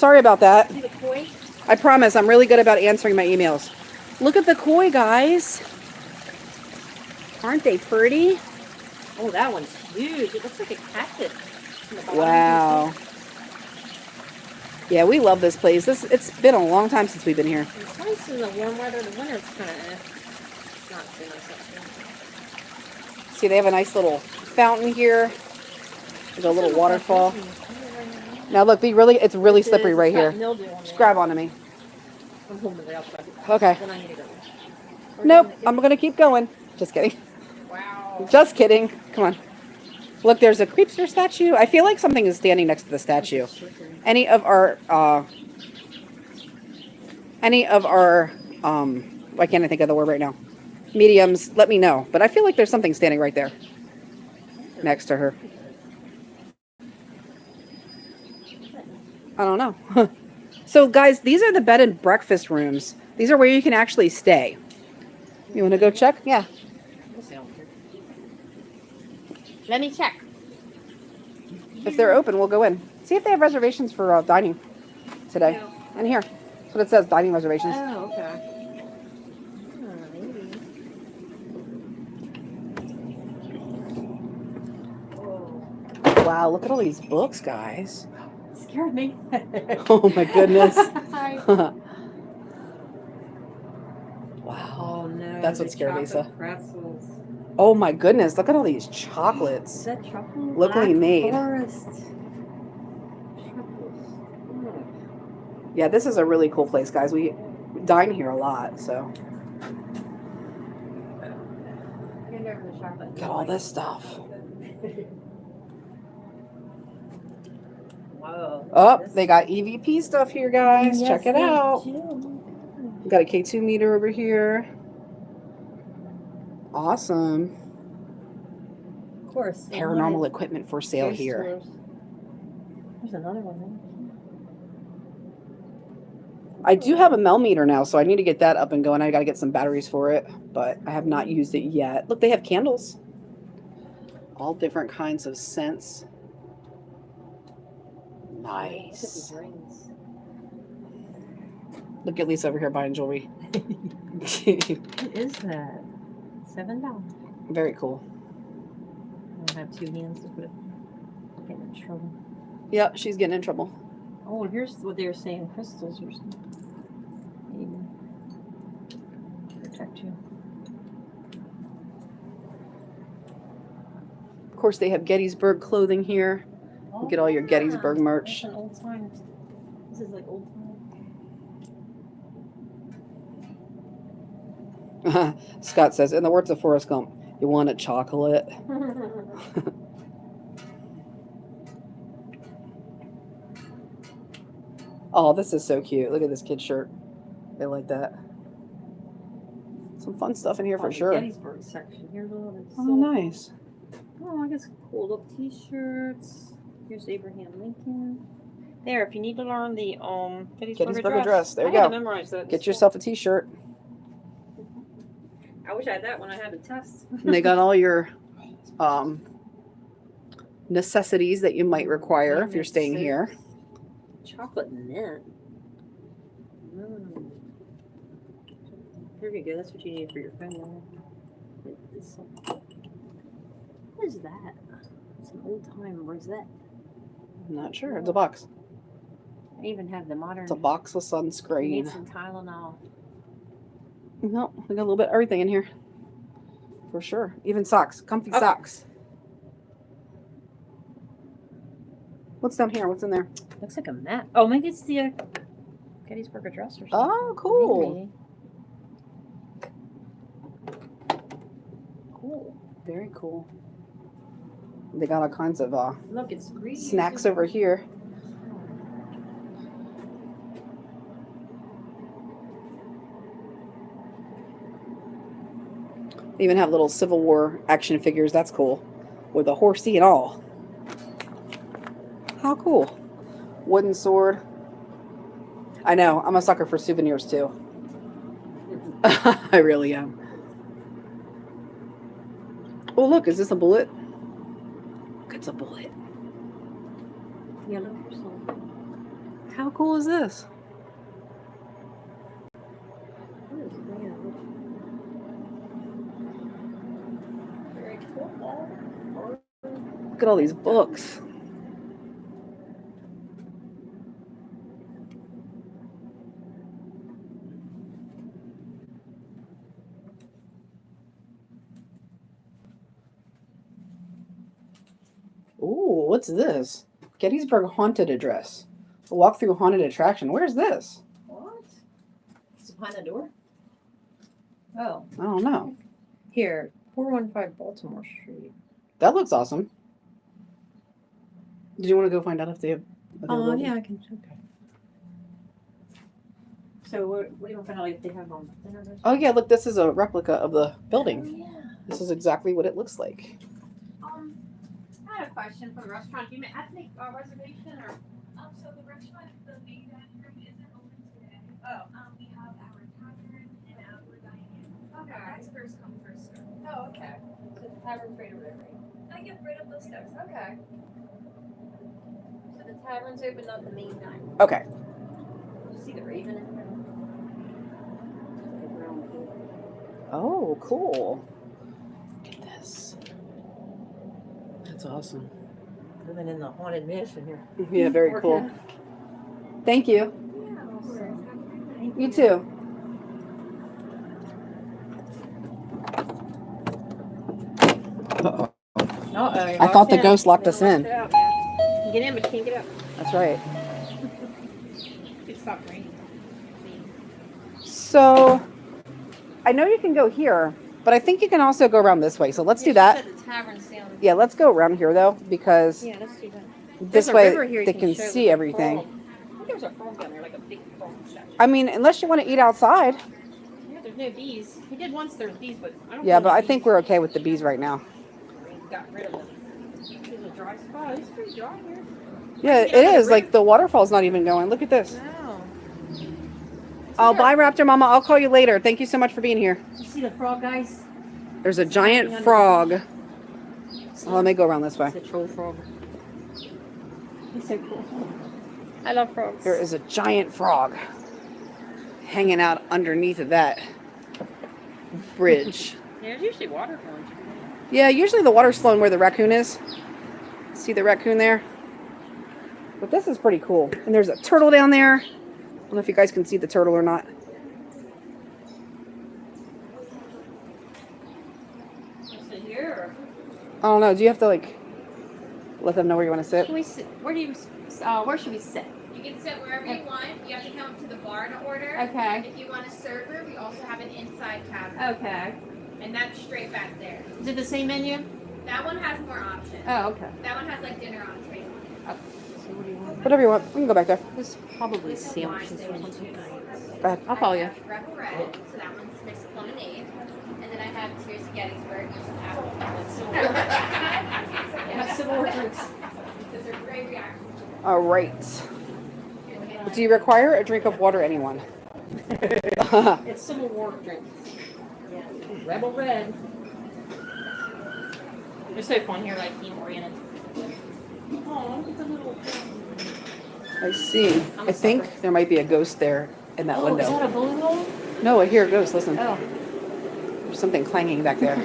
Sorry about that. See the koi? I promise I'm really good about answering my emails. Look at the koi, guys. Aren't they pretty? Oh, that one's huge. It looks like a cactus. from the bottom. Wow. Yeah, we love this place. This it's been a long time since we've been here. It's nice in the warm weather. The winter, it's kind of eh. not too nice. See, they have a nice little fountain here. There's a little waterfall. Now look, be really it's really slippery right here. Just grab onto me. I'm holding it outside. Okay. Then I need to go. Nope, I'm gonna keep going. Just kidding. Wow. Just kidding. Come on. Look, there's a creepster statue. I feel like something is standing next to the statue. Any of our uh any of our um why can't I think of the word right now? Mediums, let me know. But I feel like there's something standing right there next to her. I don't know. [laughs] so guys, these are the bed and breakfast rooms. These are where you can actually stay. You want to go check? Yeah. Let me check. If they're open, we'll go in. See if they have reservations for uh, dining today. No. And here, that's what it says, dining reservations. Oh, okay. Wow, look at all these books, guys. Scared me. [laughs] Oh my goodness. [laughs] [laughs] Wow. Oh no. That's what scared chocolate Lisa. Pretzels. Oh my goodness, look at all these Is chocolates. that chocolate? Locally Black made. Forest. Truffles. Yeah, this is a really cool place, guys. We dine here a lot, so Hand over chocolate. got all this stuff. Whoa. Oh, they got EVP stuff here, guys. Check it out. We got a K2 meter over here. Awesome. Of course. Paranormal wanted equipment for sale ghost here. tours. There's another one I do have a Mel meter now, so I need to get that up and going. I got to get some batteries for it, but I have not used it yet. Look, they have candles. All different kinds of scents. There. Nice. Look at Lisa over here buying jewelry. [laughs] [laughs] What is that? Seven dollars. Very cool. I don't have two hands to put it. Getting in trouble. Yep, she's getting in trouble. Oh, here's what they were saying: crystals or something. Maybe protect you. Of course, they have Gettysburg clothing here. Get all your Gettysburg merch. That's an old time. This is like old time. [laughs] Scott says, in the words of Forrest Gump, you want a chocolate? [laughs] [laughs] Oh, this is so cute. Look at this kid's shirt. They like that. Some fun stuff in here Oh, for the sure. Gettysburg section. Here's all the Oh, nice. Oh, I guess cool little T-shirts. Here's Abraham Lincoln. There, if you need to learn the um Gettysburg, Gettysburg Address. Address, there I you to go. memorize that. Get yourself a t-shirt. I wish I had that when I had the test. And they got all your um, necessities that you might require if you're staying here. Chocolate mint. Mm. Very go. That's what you need for your friend. There. It- it's some- What is that? It's an old time rosette. I'm not sure. It's a box. I even have the modern. It's a box of I need sunscreen. some Tylenol. No, we got a little bit of everything in here. For sure. Even socks. Comfy Oh. socks. What's down here? What's in there? Looks like a map. Oh, maybe it's the uh, Gettysburg Address or something. Oh, cool. Maybe. Cool. Very cool. They got all kinds of uh, Look, it's green. snacks over here. They even have little Civil War action figures. That's cool. With a horsey and all. How cool. Wooden sword. I know. I'm a sucker for souvenirs too. [laughs] I really am. Oh, look. Is this a bullet? A bullet. Yellow for. How cool is this? What is that? Very cool. Look at all these books. Ooh, what's this? Gettysburg Haunted Address. A walk through haunted attraction. Where's this? What? Is it behind the door? Oh, I don't know. here, 415 Baltimore Street. That looks awesome. Did you want to go find out if they have? Oh, yeah, I can. Okay. So we're, we don't find out if they have or Oh yeah, look, this is a replica of the building. Oh, yeah. This is exactly what it looks like. I had a question for the restaurant. Do you have to make a reservation or? Um, so the restaurant, the main dining room isn't open today. Oh. Um, we have our tavern and our dining. Okay. That's first come, first served. Oh, okay. So the tavern's right over there, right? I get right up those steps. Okay. So the tavern's open, not the main night. Okay. You See the raven in there? Oh, cool. Look at this. That's awesome. Living in the haunted mansion here. Yeah, very cool. Thank you. You too. Uh-oh. I thought the ghost locked us in. Get in, but you can't get out. That's right. It stopped raining. So, I know you can go here, but I think you can also go around this way. So let's do that. The. Yeah, let's go around here though, because Yeah, let's do that. this There's way river here you they can show see with everything. I think There's a down there, like a big. I mean, unless you want to eat outside. Yeah, there's no bees. He did once there's bees, but I don't. Yeah, but the I think we're okay with the bees right now. Got rid of them. There's a dry spot. It's pretty dry here. Yeah, it is. Like the waterfall's not even going. Look at this. Wow. Oh, bye, Raptor Mama. I'll call you later. Thank you so much for being here. You see the frog, guys? There's a giant frog. Oh, let me go around this way. It's a troll frog. He's so cool. I love frogs. There is a giant frog hanging out underneath of that bridge. [laughs] Yeah, there's usually water flowing. Yeah, usually the water's flowing where the raccoon is. See the raccoon there? But this is pretty cool. And there's a turtle down there. I don't know if you guys can see the turtle or not. Sit here. I don't know. Do you have to like let them know where you want to sit? Can we sit? Where do you? Uh, where should we sit? You can sit wherever you want. You have to come to the bar to order. Okay. If you want a server, we also have an inside cabinet, Okay. and that's straight back there. Is it the same menu? That one has more options. Oh, okay. That one has like dinner entree. So what do you want? Whatever you want. We can go back there. There's probably Wine sandwiches or something. Go ahead. I'll follow you. I have Rebel Red, so that one's mixed with lemonade. And then I have Tears of Gettysburg, which is apple. [laughs] Have civil war drinks. Those are great reactions. All right. Do you require a drink of water, anyone? [laughs] It's Civil War drinks. Yeah. Rebel Red. They're so fun here, like theme oriented. Look at the little. I see. I'm I think sucker. there might be a ghost there in that oh, is that window. a balloon hole? No, I hear a ghost. Listen. Oh, There's something clanging back there. [laughs]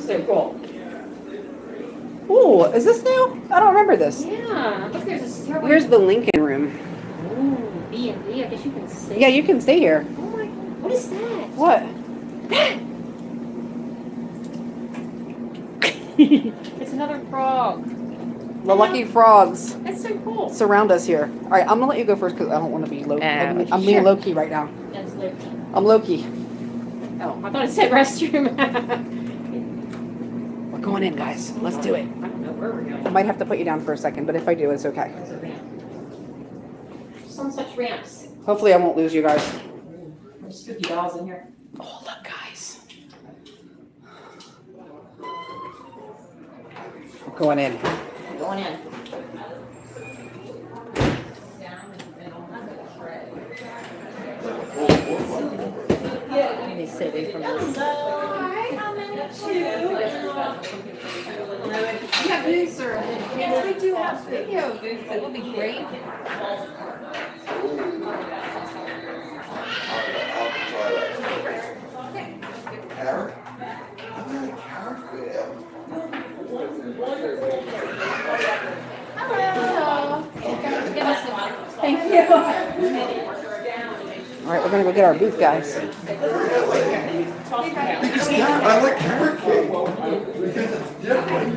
so cool. Ooh, is this new? I don't remember this. Yeah, look, there's a. Here's the Lincoln room. Ooh, B and B. I guess you can stay. Yeah, you can stay here. Oh my, what is that? What? [gasps] [gasps] [laughs] It's another frog. The lucky frogs That's so cool. surround us here. All right, I'm gonna let you go first because I don't want to be low. I'm, Uh, I'm being sure. low key right now. That's Loki. I'm low key. Oh, I thought it said restroom. [laughs] We're going in, guys. Let's do it. I don't know where we're going. I might have to put you down for a second, but if I do, it's okay. A ramp. Some such ramps. Hopefully, I won't lose you guys. There's fifty dollars in here. Oh, look, guys. Going in. Going in. They sit away from this. You have news, sir. Yes, we do have video booth. That would be great. Carrot? Fan. Thank you. All right, we're gonna go get our booth, guys. It's carrot, I like carrot cake. Because it's different.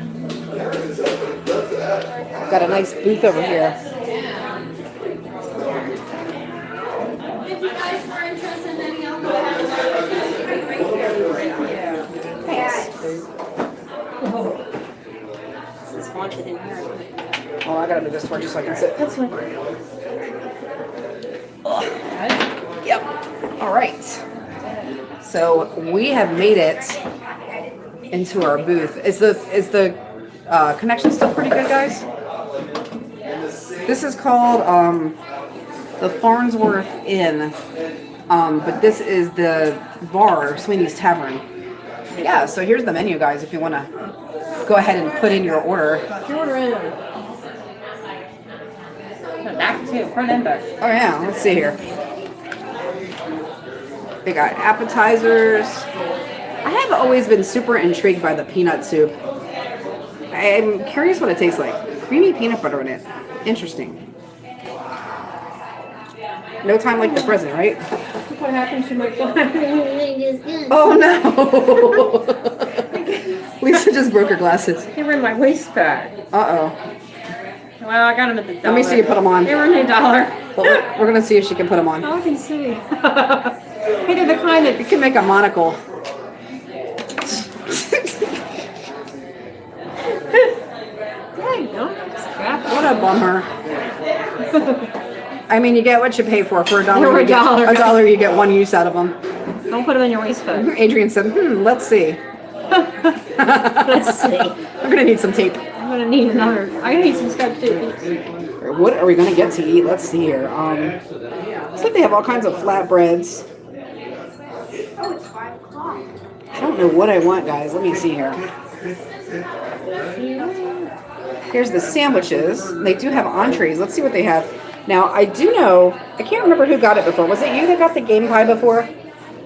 Carrot is something that does that. Got a nice booth over here. If you guys were interested in any alcohol, It's haunted in here. Oh, I gotta move this one just so I can sit. That's what. Yep. All right. So we have made it into our booth. Is the is the uh, connection still pretty good, guys? This is called um, the Farnsworth Inn, um, but this is the bar, Sweney's Tavern. Yeah. So here's the menu, guys. If you want to go ahead and put in your order. Order in. Back to front and back. Oh yeah, let's see here. They got appetizers. I have always been super intrigued by the peanut soup. I'm curious what it tastes like. Creamy peanut butter in it. Interesting. No time like the present, right? Look what happens to my [laughs] phone. Oh no! [laughs] Lisa just broke her glasses. They were in my waist bag. Uh oh. Well, I got them at the dollar. Let me see you put them on. They were in a dollar. But we're, we're gonna see if she can put them on. [laughs] Oh, I can see. hey, they're the kind that You can make a monocle. Dang, no, scrap. What a bummer. I mean, you get what you pay for. For a dollar, For a you get- dollar. a dollar, you get one use out of them. Don't put them in your waist bag. [laughs] Adrian said, "Hmm, let's see. [laughs] Let's [laughs] see. I'm gonna need some tape. I'm gonna need another. I'm gonna need some scotch tape. What are we gonna get to eat? Let's see here. Um, looks like they have all kinds of flatbreads. I don't know what I want, guys. Let me see here. Here's the sandwiches. They do have entrees. Let's see what they have. Now, I do know, I can't remember who got it before. Was it you that got the game pie before?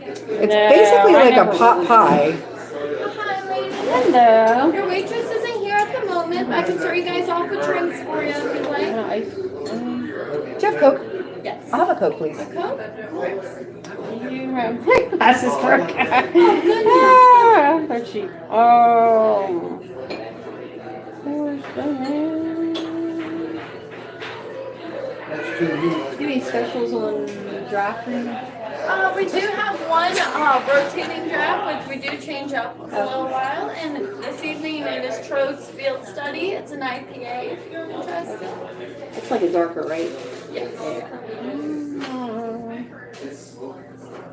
It's No, basically I like a never- pot pie. Hi, ladies. Hello. Your waitress isn't here at the moment. I can start you guys off with drinks for you if you'd like. Do you have Coke? Yes. I'll have a Coke, please. Coke? [laughs] You have glasses for a cat. Oh, goodness. [laughs] Ah, they're cheap. Oh. Where's the man? Any specials on drafting? Uh, we do have one uh, rotating draft, which we do change up once in a little while. And this evening it is Troegs Field Study. It's an IPA if you're interested. It's like a darker, right? Yes.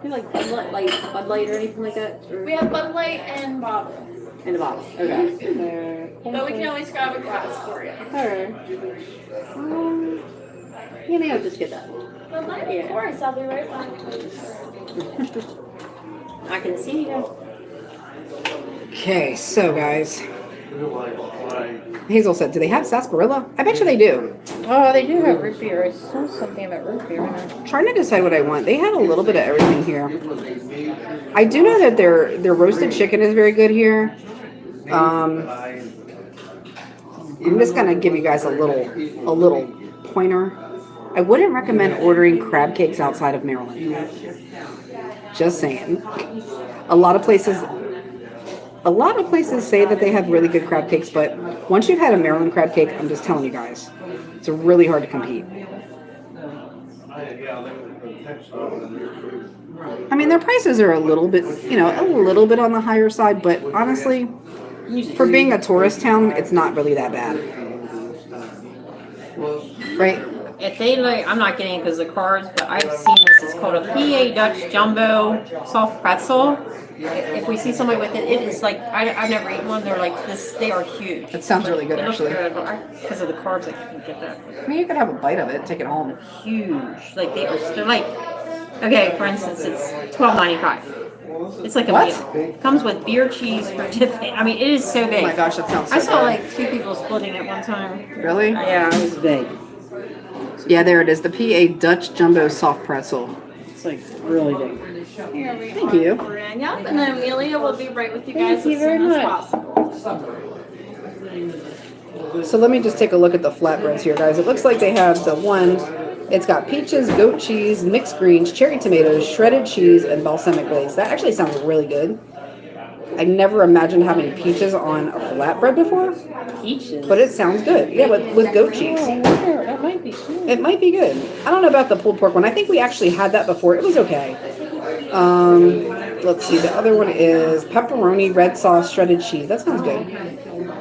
You like Bud Light, like Bud Light or anything like that? Or We have Bud Light and bottle. in the bottle. Okay. But we can always grab a glass for you. Alright. Um, yeah, maybe I'll just get that. Bud Light, Yeah. of course. I'll be right back. [laughs] I can see you. Okay, so guys. Hazel said, do they have sarsaparilla? I bet you they do. Oh, they do have root beer. I saw something about root beer. trying to decide what I want. They had a little bit of everything here. I do know that their their roasted chicken is very good here. Um, I'm just gonna give you guys a little a little pointer. I wouldn't recommend ordering crab cakes outside of Maryland. Just saying. A lot of places a lot of places say that they have really good crab cakes, but once you've had a Maryland crab cake, I'm just telling you guys, it's really hard to compete. I mean, their prices are a little bit, you know, a little bit on the higher side, but honestly, for being a tourist town, it's not really that bad. Right? If they like, I'm not getting it because of the cards, but I've seen this. It's called a PA Dutch Jumbo Soft Pretzel. If we see somebody with it, it is like I, I've never eaten one. They're like this. They are huge. It sounds really good, actually. good, but I- Because of the carbs, I can't get that. I mean, you could have a bite of it, take it home. Huge. Like they are. They're like. Okay, for instance, it's twelve ninety five. It's like a What? meal. Comes with beer, cheese for. I mean, it is so big. Oh my gosh, that sounds so I saw good. like two people splitting it one time. Really? Yeah, it was big. Yeah, there it is. The PA Dutch Jumbo Soft Pretzel. It's like really big. Thank you. Yep, and then Amelia will be right with you Thank guys you as very soon as much. possible. So let me just take a look at the flatbreads here, guys. It looks like they have the one. It's got peaches, goat cheese, mixed greens, cherry tomatoes, shredded cheese, and balsamic glaze. That actually sounds really good. I never imagined having peaches on a flatbread before, Peaches. but it sounds good. Yeah, with, with goat cheese. Oh. That might be good. It might be good. I don't know about the pulled pork one. I think we actually had that before. It was okay. Um, let's see. The other one is pepperoni, red sauce, shredded cheese. That sounds good.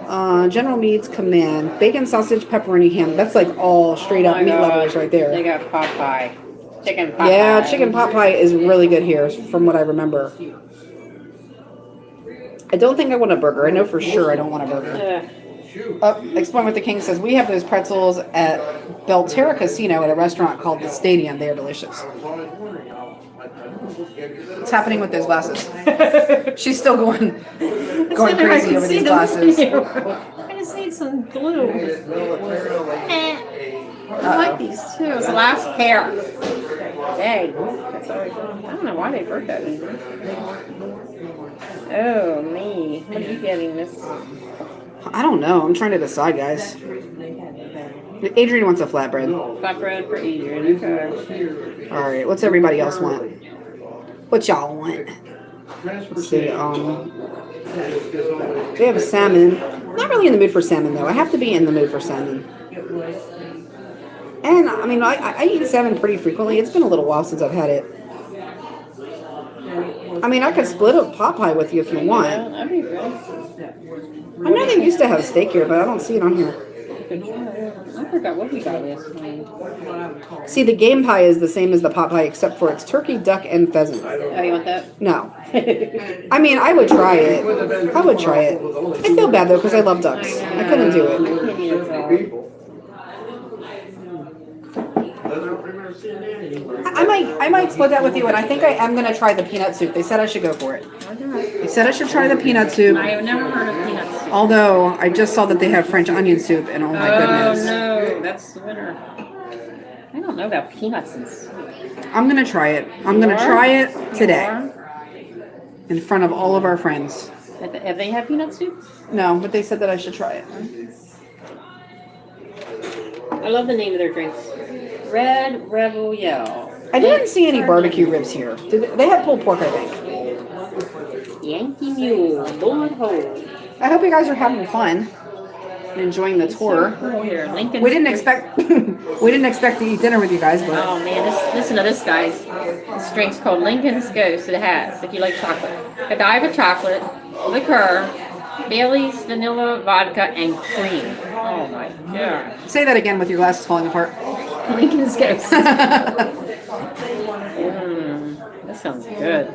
Uh, General Meats Command, bacon, sausage, pepperoni, ham. That's like all straight up Oh meat God. lovers right there. They got pot pie. Chicken pot pie. Yeah, pie. chicken pot pie is really good here, from what I remember. I don't think I want a burger. I know for sure I don't want a burger. Uh, Explain what the King says. We have those pretzels at Belterra Casino at a restaurant called the Stadium. They are delicious. What's happening with those glasses? [laughs] She's still going, going I crazy can over see these them glasses. I just need some glue. Eh. I like these too. It's the last pair. Dang. That's always, I don't know why they broke that. Oh, me. What are you getting this? I don't know. I'm trying to decide, guys. Adrian wants a flatbread. Flatbread for Adrian. Okay. All right. What's everybody else want? What y'all want? Let's see. Um, we have a salmon. Not really in the mood for salmon though. I have to be in the mood for salmon. And I mean, I, I eat salmon pretty frequently. It's been a little while since I've had it. I mean, I could split a pot pie with you if you want. that'd be good. I know they used to have steak here, but I don't see it on here. I forgot what we got last time. See, the game pie is the same as the pot pie, except for it's turkey, duck, and pheasant. Oh, you want that? No. I mean, I would try it. I would try it. I feel bad though because I love ducks. I couldn't do it. Can't eat it all. People. I might, I might split that with you, and I think I am gonna try the peanut soup. They said I should go for it. They said I should try the peanut soup. I have never heard of peanuts. Although I just saw that they have French onion soup, and oh my goodness. Oh goodness, no, that's the winner. I don't know about peanuts and soup. I'm gonna try it. I'm gonna try it today in front of all of our friends. Have they had peanut soup? No, but they said that I should try it. I love the name of their drinks. Red Rebel Yell. I didn't see any barbecue ribs here. Did they, had pulled pork, I think. Yankee Mule. Lord Hold. I hope you guys are having fun and enjoying the tour. Lincoln. We didn't expect [laughs] we didn't expect to eat dinner with you guys, but Oh man, this, listen to this, guys. This drink's called Lincoln's Ghost. It has, if you like chocolate, Godiva chocolate, liqueur, Bailey's vanilla vodka, and cream. Oh my god. say that again with your glasses falling apart. Lincoln's Ghost. [laughs] Mmm, that sounds good.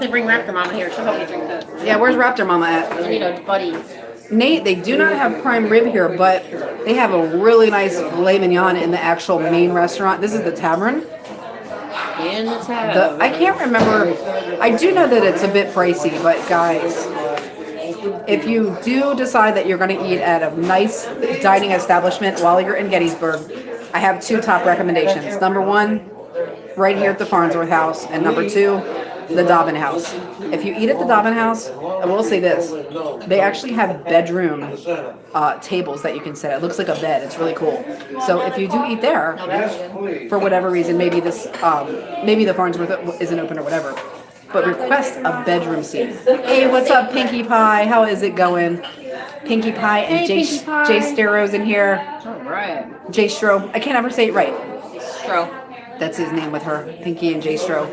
They bring Raptor Mama here. She'll help me drink this. yeah, where's Raptor Mama at? You need a buddy. Nate, they do not have prime rib here, but they have a really nice filet mignon in the actual main restaurant. This is the tavern. In the. The, I can't remember. I do know that it's a bit pricey, but guys, if you do decide that you're going to eat at a nice dining establishment while you're in Gettysburg, I have two top recommendations. Number one, right here at the Farnsworth House, and number two, the Dobbin House. If you eat at the Dobbin House, I will say this: they actually have bedroom uh, tables that you can sit. at. It looks like a bed. It's really cool. So if you do eat there, for whatever reason, maybe this, um, maybe the Farnsworth isn't open or whatever, but request a bedroom seat. Hey, what's up, Pinkie Pie? How is it going? Pinkie Pie and Hey, Jay, Pinkie Pie. Jay Starrow's in here. Alright. Jay Stro. I can't ever say it right. Stro. That's his name with her, Pinkie and Jay Stro.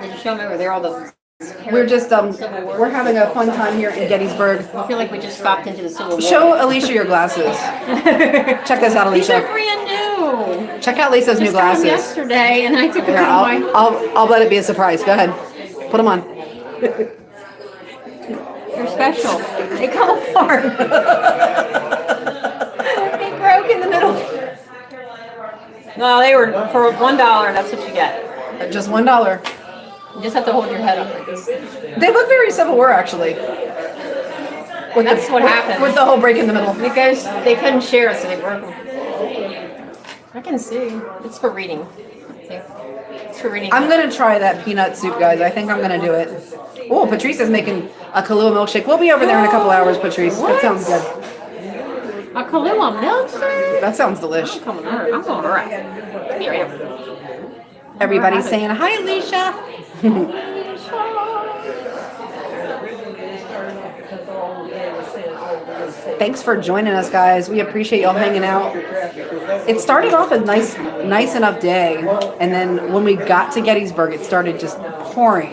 Did you show me where they're all the. We're just um, we're having a fun time here in Gettysburg. I feel like we just stopped into the Civil War. Show Alicia your glasses. [laughs] Check this out, Alicia. These are brand new. Check out Lisa's new Just got them glasses. yesterday, and I took them Here, out I'll, my. I'll, I'll let it be a surprise. Go ahead. Put them on. They're special. They come apart. they broke in the middle. No, they were for one dollar. That's what you get. Just one dollar. You just have to hold your head up like this. They look very Civil War, actually. With That's the, what with- happened. With the whole break in the middle. Because they couldn't share, so they broke them. I can see. It's for reading. It's for reading. I'm gonna try that peanut soup, guys. I think I'm gonna do it. Oh, Patrice is making a Kahlua milkshake. We'll be over there in a couple hours, Patrice. That sounds good. a Kahlua milkshake. That sounds delish. I'm coming over. I'm going over. Come here, here. Everybody's saying hi, Alicia. [laughs] Thanks for joining us, guys. We appreciate y'all hanging out. It started off a nice, nice enough day, and then when we got to Gettysburg, it started just pouring.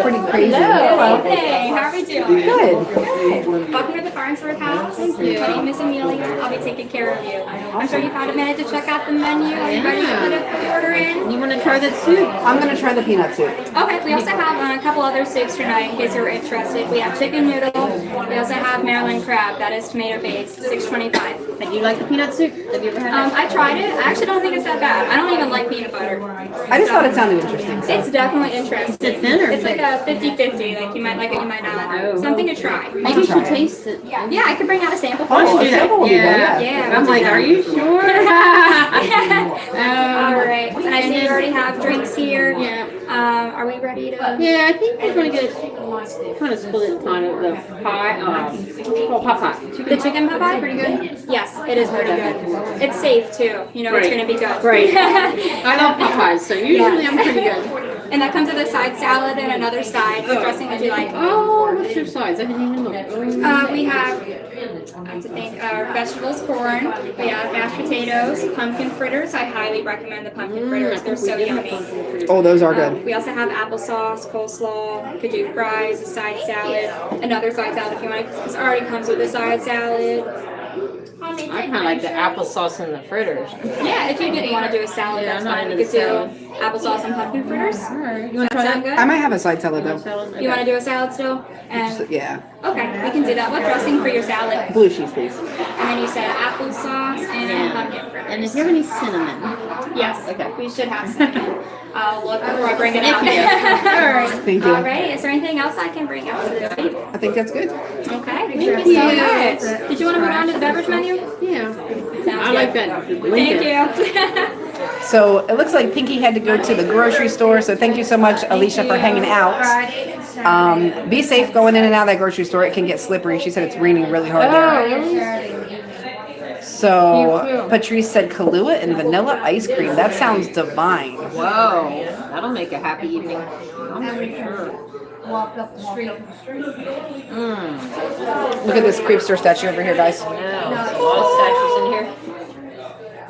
Pretty crazy. Hey, how are we doing? Good. Welcome to the Farnsworth House. Thank you. My name is Amelia. I'll be taking care of you. I'm sure you've had a minute to check out the menu. Are you ready to put a order in? You want to try that soup? I'm gonna try the peanut soup. Okay, we also have uh, a couple other soups tonight in case you're interested. We have chicken noodle. We also have Maryland crab. That is tomato based, six twenty-five. Do you like the peanut soup? Have you ever had Um, it? I tried it. I actually don't think it's that bad. I don't even like peanut butter. I just thought it sounded interesting. So. It's definitely interesting. Is it thin or It's like a 50-50. Like you might like it, you might not. Oh. Something to try. Maybe you try should it. taste it. Yeah, yeah, I could bring out a sample for you. a sample would yeah. Yeah, I'm we'll like, are you sure? [laughs] [laughs] All um, right. And I see you already have drinks here. yeah. Um, are we ready to? Yeah, I think we're gonna get kind of split kind of the pie. Um, it's called pot pie. The chicken pot pie? Pretty good. Yes, it is pretty good. It's safe too. You know it's gonna be good. Right. [laughs] I love pot pies, so usually I'm pretty good. and that comes with a side salad and another side. What dressing would you like? Oh, what's your sides? I didn't even look. Oh. Uh, we have, I have to think, uh, vegetables, corn. We have mashed potatoes, pumpkin fritters. I highly recommend the pumpkin fritters. They're so yummy. Oh, those are Um, good. We also have applesauce, coleslaw. Could do fries, a side salad, another side salad if you want. This already comes with a side salad. I kind of like the applesauce and the fritters. Yeah, if you didn't want to do a salad, Yeah, that's fine. You into could do applesauce and pumpkin fritters. All right, you want to try that sound that? good? I might have a side salad though. You want to do a salad still? And Yeah. okay, we can do that. What dressing for your salad? Blue cheese, please. And then you said applesauce and Yeah. pumpkin fritters. And is there any cinnamon? Yes. Okay. We should have cinnamon. I'll look before I bring it out. Thank you. [laughs] All right. [laughs] Thank you. All right. Is there anything else I can bring out to the table? I think that's good. Okay. Thank you so much. Did you want to move on to the beverage menu? Yeah. Sounds I like that. Thank you. [laughs] So it looks like Pinky had to go to the grocery store. So thank you so much, Alicia, for hanging out. Um, be safe going in and out of that grocery store. It can get slippery. She said it's raining really hard there. So Patrice said Kahlua and vanilla ice cream. That sounds divine. Whoa, that'll make a happy evening. I'm sure. Walk up the street. Mmm. Look at this creepster statue over here, guys. No, there's a lot of statues in here.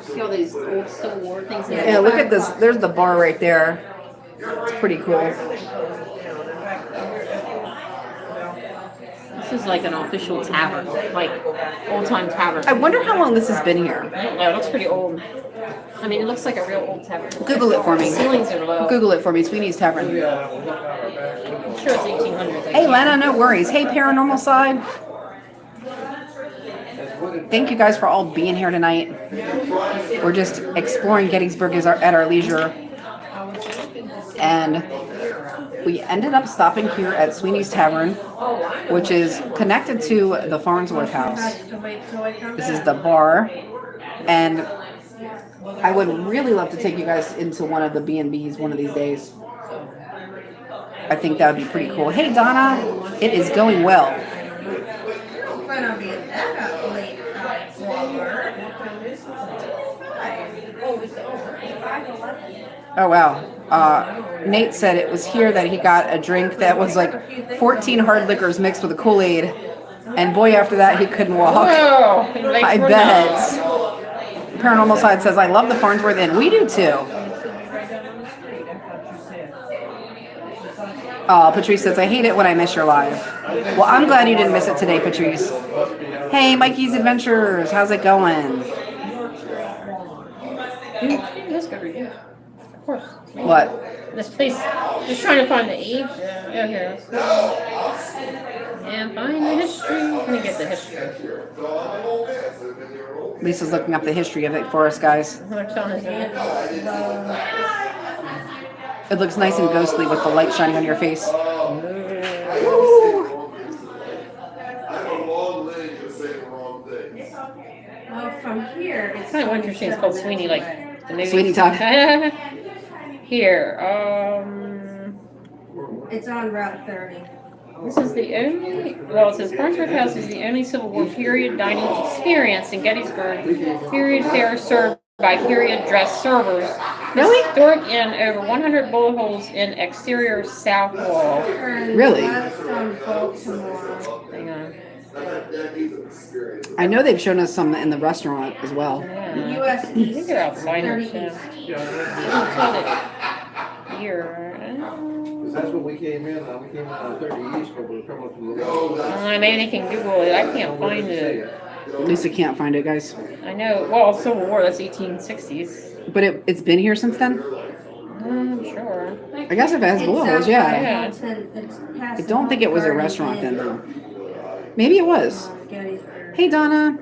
See all these old Civil War things in Yeah, look at this. There's the bar right there. It's pretty cool. This is like an official tavern, like old time tavern. I wonder how long this has been here. I don't know, it looks pretty old. I mean, it looks like a real old tavern. Google it for me. Ceilings are low. Google it for me. Sweney's Tavern. I'm sure it's 1800s. Hey, Lena, no worries. Hey, paranormal side. Thank you guys for all being here tonight. We're just exploring Gettysburg at our leisure. And we ended up stopping here at Sweney's Tavern, which is connected to the Farnsworth House. This is the bar. And I would really love to take you guys into one of the B&Bs one of these days. I think that would be pretty cool. Hey, Donna, it is going well. Oh wow. Uh, Nate said it was here that he got a drink that was like 14 hard liquors mixed with a Kool-Aid, and boy, after that he couldn't walk. Whoa! I bet. Paranormal side says I love the Farnsworth Inn. We do too. Oh, Patrice says I hate it when I miss your live. Well, I'm glad you didn't miss it today, Patrice. Hey, Mikey's Adventures, how's it going? That's good review. Of course. What? This place, just trying to find the age. Yeah, here. And find the history. Let me get the history. Lisa's looking up the history of it for us, guys. What town is it? Looks nice and ghostly with the light shining on your face. I have a long leg to say the wrong thing. Well, from here, it's. Kind of interesting. It's called Sweeney, like the movie. Sweeney Todd. [laughs] Here, um, It's on Route thirty. this is the only. Well, it says Farnsworth House is the only Civil War period dining experience in Gettysburg. Period fare served by period dress servers. Really? Historic inn over 100 bullet holes in exterior south wall. Really? left on Baltimore. Hang on. I know they've shown us some in the restaurant as well. Yeah. US I think they're outsiders. 30 Yeah. East. I'll tell it Here. uh, That's when we came in, uh, we came in on thirty east, but we were coming from the. Uh, maybe they can Google it. I can't find it. Lisa can't find it, guys. I know. Well, Civil War. That's 1860s. But it, it's been here since then? I'm sure. I guess if it has It's bullet yeah. Yeah. I don't think it was a restaurant then, though. Maybe it was. Gettysburg. Hey, Donna.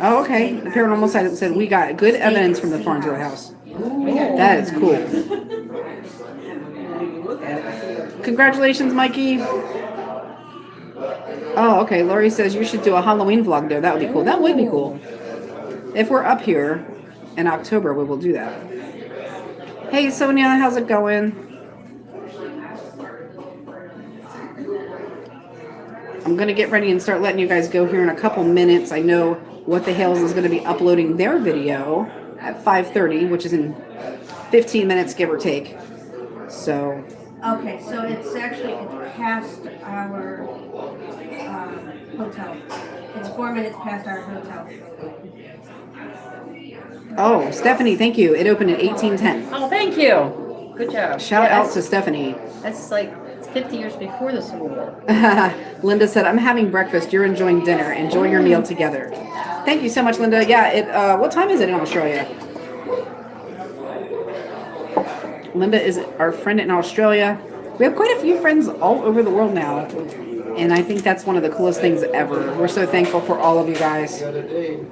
Oh, okay. The paranormal side said we got good evidence from the Farnsworth house. That is cool. Congratulations, Mikey. Oh, okay. Lori says you should do a Halloween vlog there. That would be cool. That would be cool. If we're up here in October, we will do that. Hey, Sonia, how's it going? I'm gonna get ready and start letting you guys go here in a couple minutes. I know What the Hales is gonna be uploading their video at 5:30, which is in 15 minutes, give or take. So Okay, so it's actually, it's past our, um, hotel. It's four minutes past our hotel. Oh, Stephanie, thank you. It opened at 1810. Oh, thank you. Good job. Shout Yeah, out to Stephanie. That's like 50 years before the Civil War. [laughs] Linda said, I'm having breakfast. You're enjoying dinner. Enjoy your meal together. Thank you so much, Linda. Yeah, it uh, what time is it in Australia? Linda is our friend in Australia. We have quite a few friends all over the world now. And I think that's one of the coolest things ever. We're so thankful for all of you guys. The other day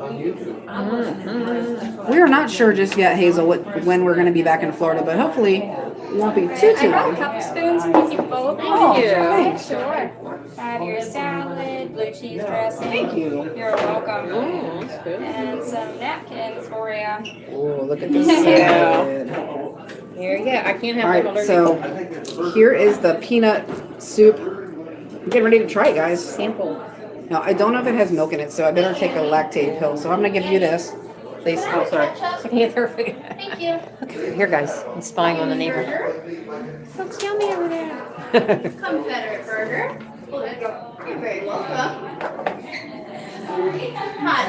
on YouTube. We are not sure just yet, Hazel, what, when we're going to be back in Florida, but hopefully won't be too, I too brought a long. couple spoons in case you both. Oh, Thank you. thanks. Sure. Have your salad, blue cheese dressing. Thank you. You're welcome. Oh, that's good. And some napkins for you. Oh, look at [laughs] this Yeah. salad. Here, yeah, I can't All have right, allergic so here is the peanut soup. I'm getting ready to try it, guys. sample. Now, I don't know if it has milk in it, so I better take a Lactaid pill. So I'm gonna give you this. Please. Oh, sorry. I can't throw it. Thank you. Here, guys, I'm spying on the neighbor. Looks yummy over there. [laughs] Confederate burger. You're very welcome. Hot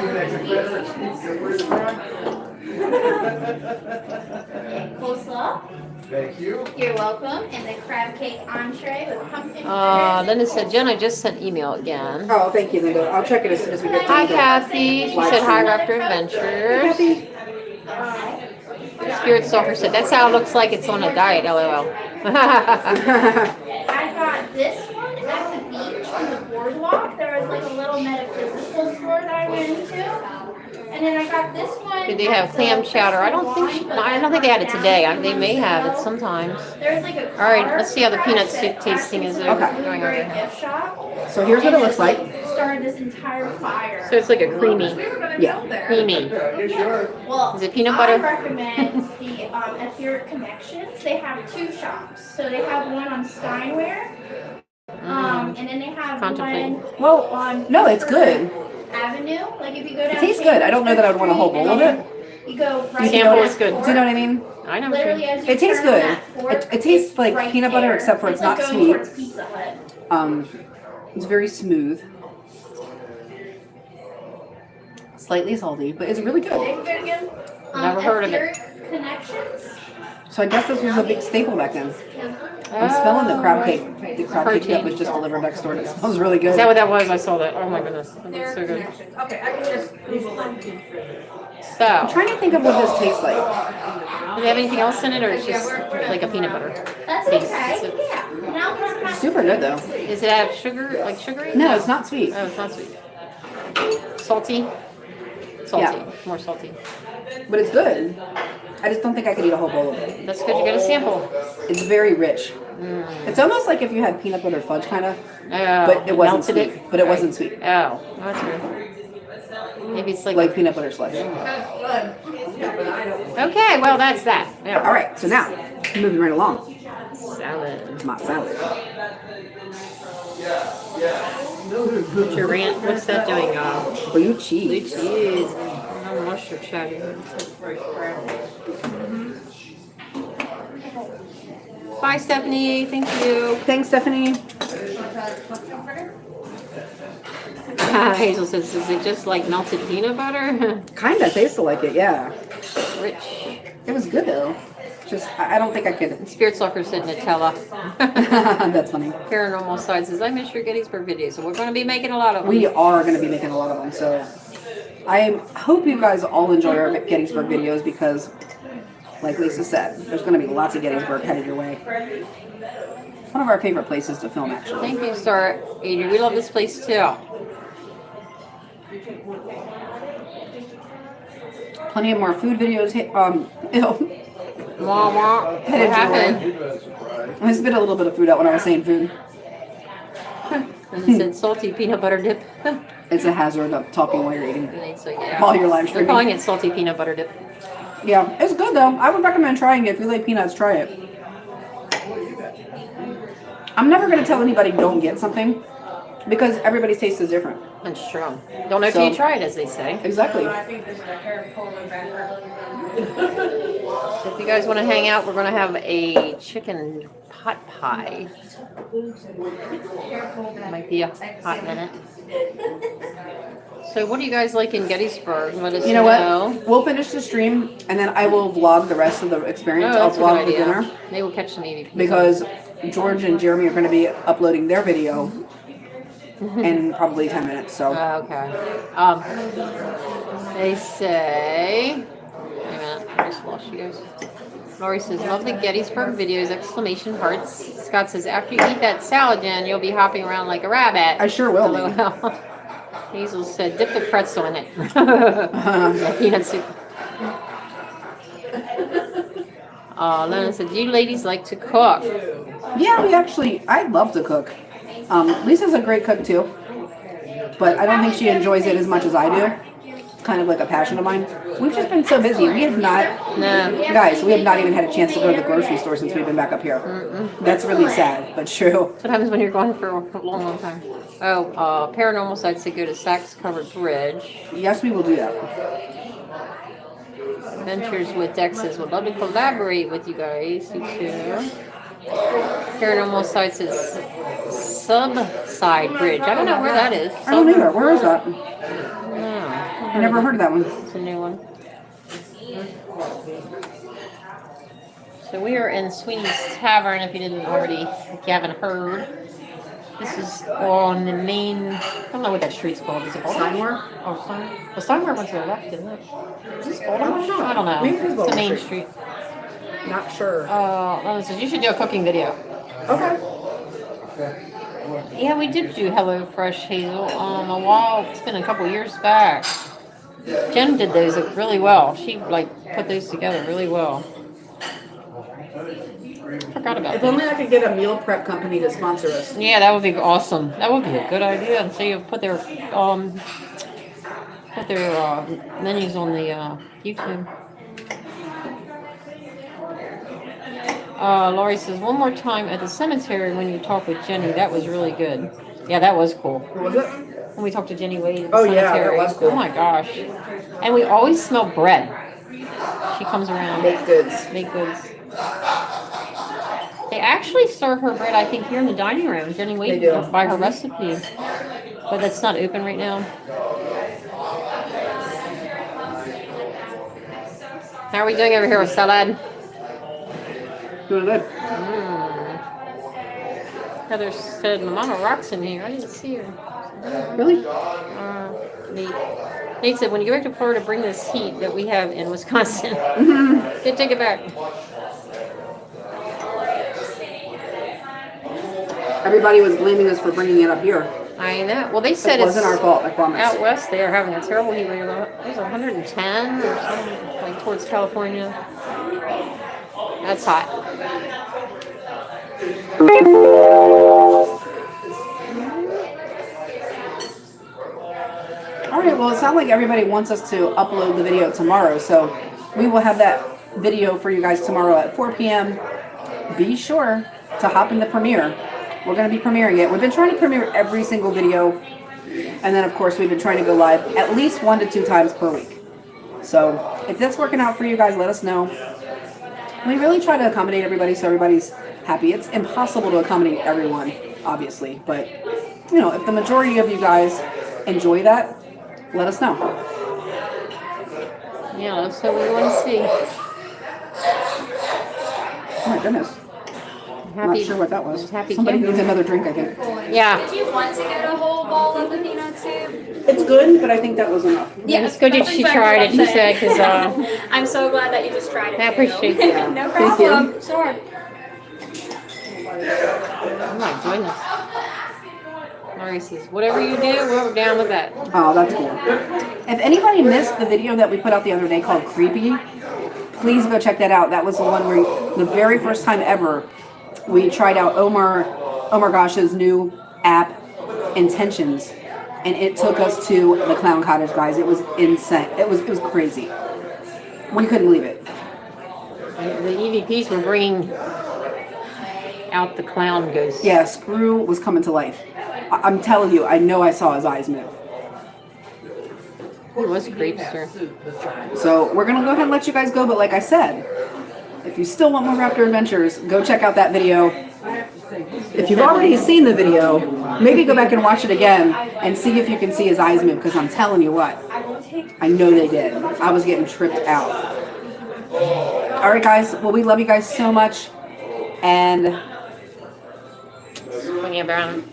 Coleslaw. Thank you. You're welcome. And the crab cake entree with pumpkin. Uh, fritters. Linda said, Jen, I just sent email again. Oh, thank you, Linda. I'll check it as soon as we get to Hi, to Kathy. She said, hi, Raptor Adventures. Spirit Stalker said, that's how it looks like it's on a diet, lol. [laughs] I got this one at the beach on the boardwalk. There was like a little metaphysical store that I went into. And then I got this one. Did they have clam chowder? I don't think, she- no, I don't think they had it today. I- They may have it sometimes. There's like a All right, let's see how the peanut soup tasting is Okay. going over here. So here's what it And looks like. Started this entire fire. So it's like a creamy, Yeah. creamy. Here's yours. Well, Is it peanut butter? I butter? recommend the um, Etheric Connections. They have two shops. So they have one on Steinwehr, um, and then they have Contemplate. one Well, on no, it's good. Avenue. Like if you go down. It tastes good. I don't know that I would want a whole bowl of it. You go right. Sample down is good. that Do you know what I mean? I know what Literally, you as you It tastes turn good. that fork, It- it tastes it's like right peanut butter, there. except for it's like not going sweet. towards Pizza Hut. Um, it's very smooth. Slightly salty, but it's really good. Um, Never heard of it. Etheric Connections. So I guess this was a big staple back then. I'm smelling the crab cake, the crab cake that was just delivered next door. and It smells really good. Is that what that was? I saw that. Oh my goodness. That looks so good. connections. Okay, I can just Google it. I'm So, trying to think of what this tastes like. do they have anything else in it or it's just like a peanut butter? That's Taste. okay. Yeah. Now it's not Super good though. Does it have sugar, like sugary? No, it's not sweet. Oh, it's not sweet. Salty? Salty, Yeah. more salty. But it's good. I just don't think I could eat a whole bowl of it. That's good, you get a sample. It's very rich. Mm. It's almost like if you had peanut butter fudge kind of, Oh, but it wasn't sweet. it? But it wasn't sweet. Oh, that's weird. Maybe it's like, Like peanut butter slush. okay, well, that's that. All Yeah. right, so now moving right along. Salad. My salad. What's your rant? What's that doing? Uh, Blue cheese. blue cheese. Cheese. No mustard chatty. Mm-hmm. Bye, Stephanie. Thank you. Thanks, Stephanie. [laughs] Hazel says, is it just like melted peanut butter? [laughs] Kinda tasted like it, yeah. Rich. It was good though. Just I I don't think I could. Spirit Stalker said Nutella. [laughs] That's funny. Paranormal Side says, I miss your Gettysburg videos, so we're going to be making a lot of them. We are going to be making a lot of them, so I hope you guys all enjoy our Gettysburg videos because, like Lisa said, there's going to be lots of Gettysburg headed your way. One of our favorite places to film, actually. Thank you, Star Adrian. We love this place too. Plenty of more food videos. hit- Um, [laughs] ew. Wah, wah. What happened? Leave it as a surprise. I spit a little bit of food out when I was saying food. And it said salty peanut butter dip. [laughs] It's a hazard of talking while you're eating. And they say, yeah. While you're live They're calling it salty peanut butter dip. Yeah, it's good though. I would recommend trying it. If you like peanuts, try it. I'm never gonna tell anybody don't get something because everybody's taste is different. That's true. Don't know So- till you try it, as they say. Exactly. I think this is a hair pulling back. So if you guys want to hang out, we're going to have a chicken pot pie. Might be a hot minute. So what do you guys like in Gettysburg? Let us You know what? We'll finish the stream and then I will vlog the rest of the experience. Oh, I'll that's a good vlog the idea. dinner Maybe we'll catch some EVP. because George and Jeremy are going to be uploading their video in probably 10 minutes. So Uh, okay. Um, they say. Wait a minute, I just lost you guys. Lori says, "Love the Gettysburg videos!" Exclamation hearts. Scott says, "After you eat that salad, Jen, you'll be hopping around like a rabbit." I sure will. LOL. [laughs] Hazel said, "Dip the pretzel in it." [laughs] [laughs] Peanut soup. Uh, Lena said, "Do you ladies like to cook?" Yeah, we actually, I love to cook. Um, Lisa's a great cook too, but I don't think she enjoys it as much as I do. Kind of like a passion of mine. We've just been so busy. We have not, No. guys, we have not even had a chance to go to the grocery store since we've been back up here. That's really sad, but true. What happens when you're gone for a long, long time? Oh, uh, paranormal sites say go to Sachs Covered Bridge. Yes, we will do that. Adventures with Dexes would love to collaborate with you guys. You too. Paranormal sites is Subside Bridge. I don't know where that is. I don't either. Where is that? No, I never heard of that one. It's a new one. So we are in Sweney's Tavern. If you didn't already, if you haven't heard, this is on the main. I don't know what that street's called. Is it Baltimore? Oh, Steinmore. Well, Steinmore went to the left, didn't it? Is this Baltimore? I don't know. Maybe it is It's the main street. Not sure. Uh, Lana says you should do a cooking video. Okay. Yeah, we did do Hello Fresh Hazel um a while. It's been a couple years back. Jen did those really well. She like put those together really well. Forgot about If that. only I could get a meal prep company to sponsor us. Yeah, that would be awesome. That would be a good idea. And so you put their um put their uh, menus on the uh, YouTube. Uh, Laurie says one more time at the cemetery when you talk with Jenny. That was really good. Yeah, that was cool. Was it? When we talked to Jenny Wade at the Oh, yeah, that was cool. Oh my gosh. And we always smell bread. She comes around. Baked goods. Baked goods. They actually serve her bread, I think, here in the dining room. Jenny Wade do. by her recipe. But that's not open right now. How are we doing over here with salad? Doing good. Hmm. Heather said, my Mama Rock's in here. I didn't see her. Really? Uh, Nate. Nate said, when you go back to Florida, bring this heat that we have in Wisconsin. [laughs] Good, take it back. Everybody was blaming us for bringing it up here. I know. Well, they said It wasn't our fault, I promise. out west. They are having a terrible heat wave. It was 110 or something, like towards California. That's hot. All right, well, it sounds like everybody wants us to upload the video tomorrow, so we will have that video for you guys tomorrow at 4 p.m. Be sure to hop in the premiere. We're going to be premiering it. We've been trying to premiere every single video, and then, of course, we've been trying to go live at least one to two times per week. So if that's working out for you guys, let us know. We really try to accommodate everybody so everybody's happy. It's impossible to accommodate everyone, obviously, but you know, if the majority of you guys enjoy that, let us know. Yeah, so what we want to see. Oh my goodness. I'm Happy. not sure what that was. Happy Somebody camper. needs another drink, I think. Yeah. Did you want to get a whole bowl of the peanut soup? It's good, but I think that was enough. Yeah, it's good that that's she exactly tried it. She I'm said, because uh, [laughs] I'm so glad that you just tried it. I too. appreciate [laughs] that. no Thank you. problem. Sure. oh my goodness. Laurie says, whatever you do, we're down with that. Oh, that's cool. If anybody missed the video that we put out the other day called Creepy, please go check that out. That was the one where the very first time ever we tried out Omar Omar Gosh's new app Intentions, and it took us to the Clown Cottage, guys. It was insane. It was it was crazy. We couldn't leave it. The EVPs were bringing out the clown ghost. Yeah, Screw was coming to life. I- I'm telling you, I know I saw his eyes move. He was creepster. So we're gonna go ahead and let you guys go. But like I said, if you still want more Raptor Adventures, go check out that video. If you've already seen the video, maybe go back and watch it again and see if you can see his eyes move. Because I'm telling you what, I know they did. I was getting tripped out. All right, guys. Well, we love you guys so much, and Swinging around.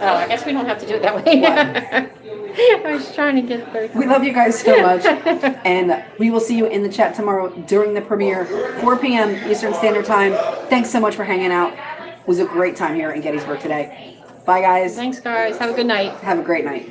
Oh, I guess we don't have to do it that way. [laughs] I was trying to get there. we love you guys so much. [laughs] And we will see you in the chat tomorrow during the premiere, 4 p.m. Eastern Standard Time. Thanks so much for hanging out. It was a great time here in Gettysburg today. Bye, guys. Thanks, guys. Have a good night. Have a great night.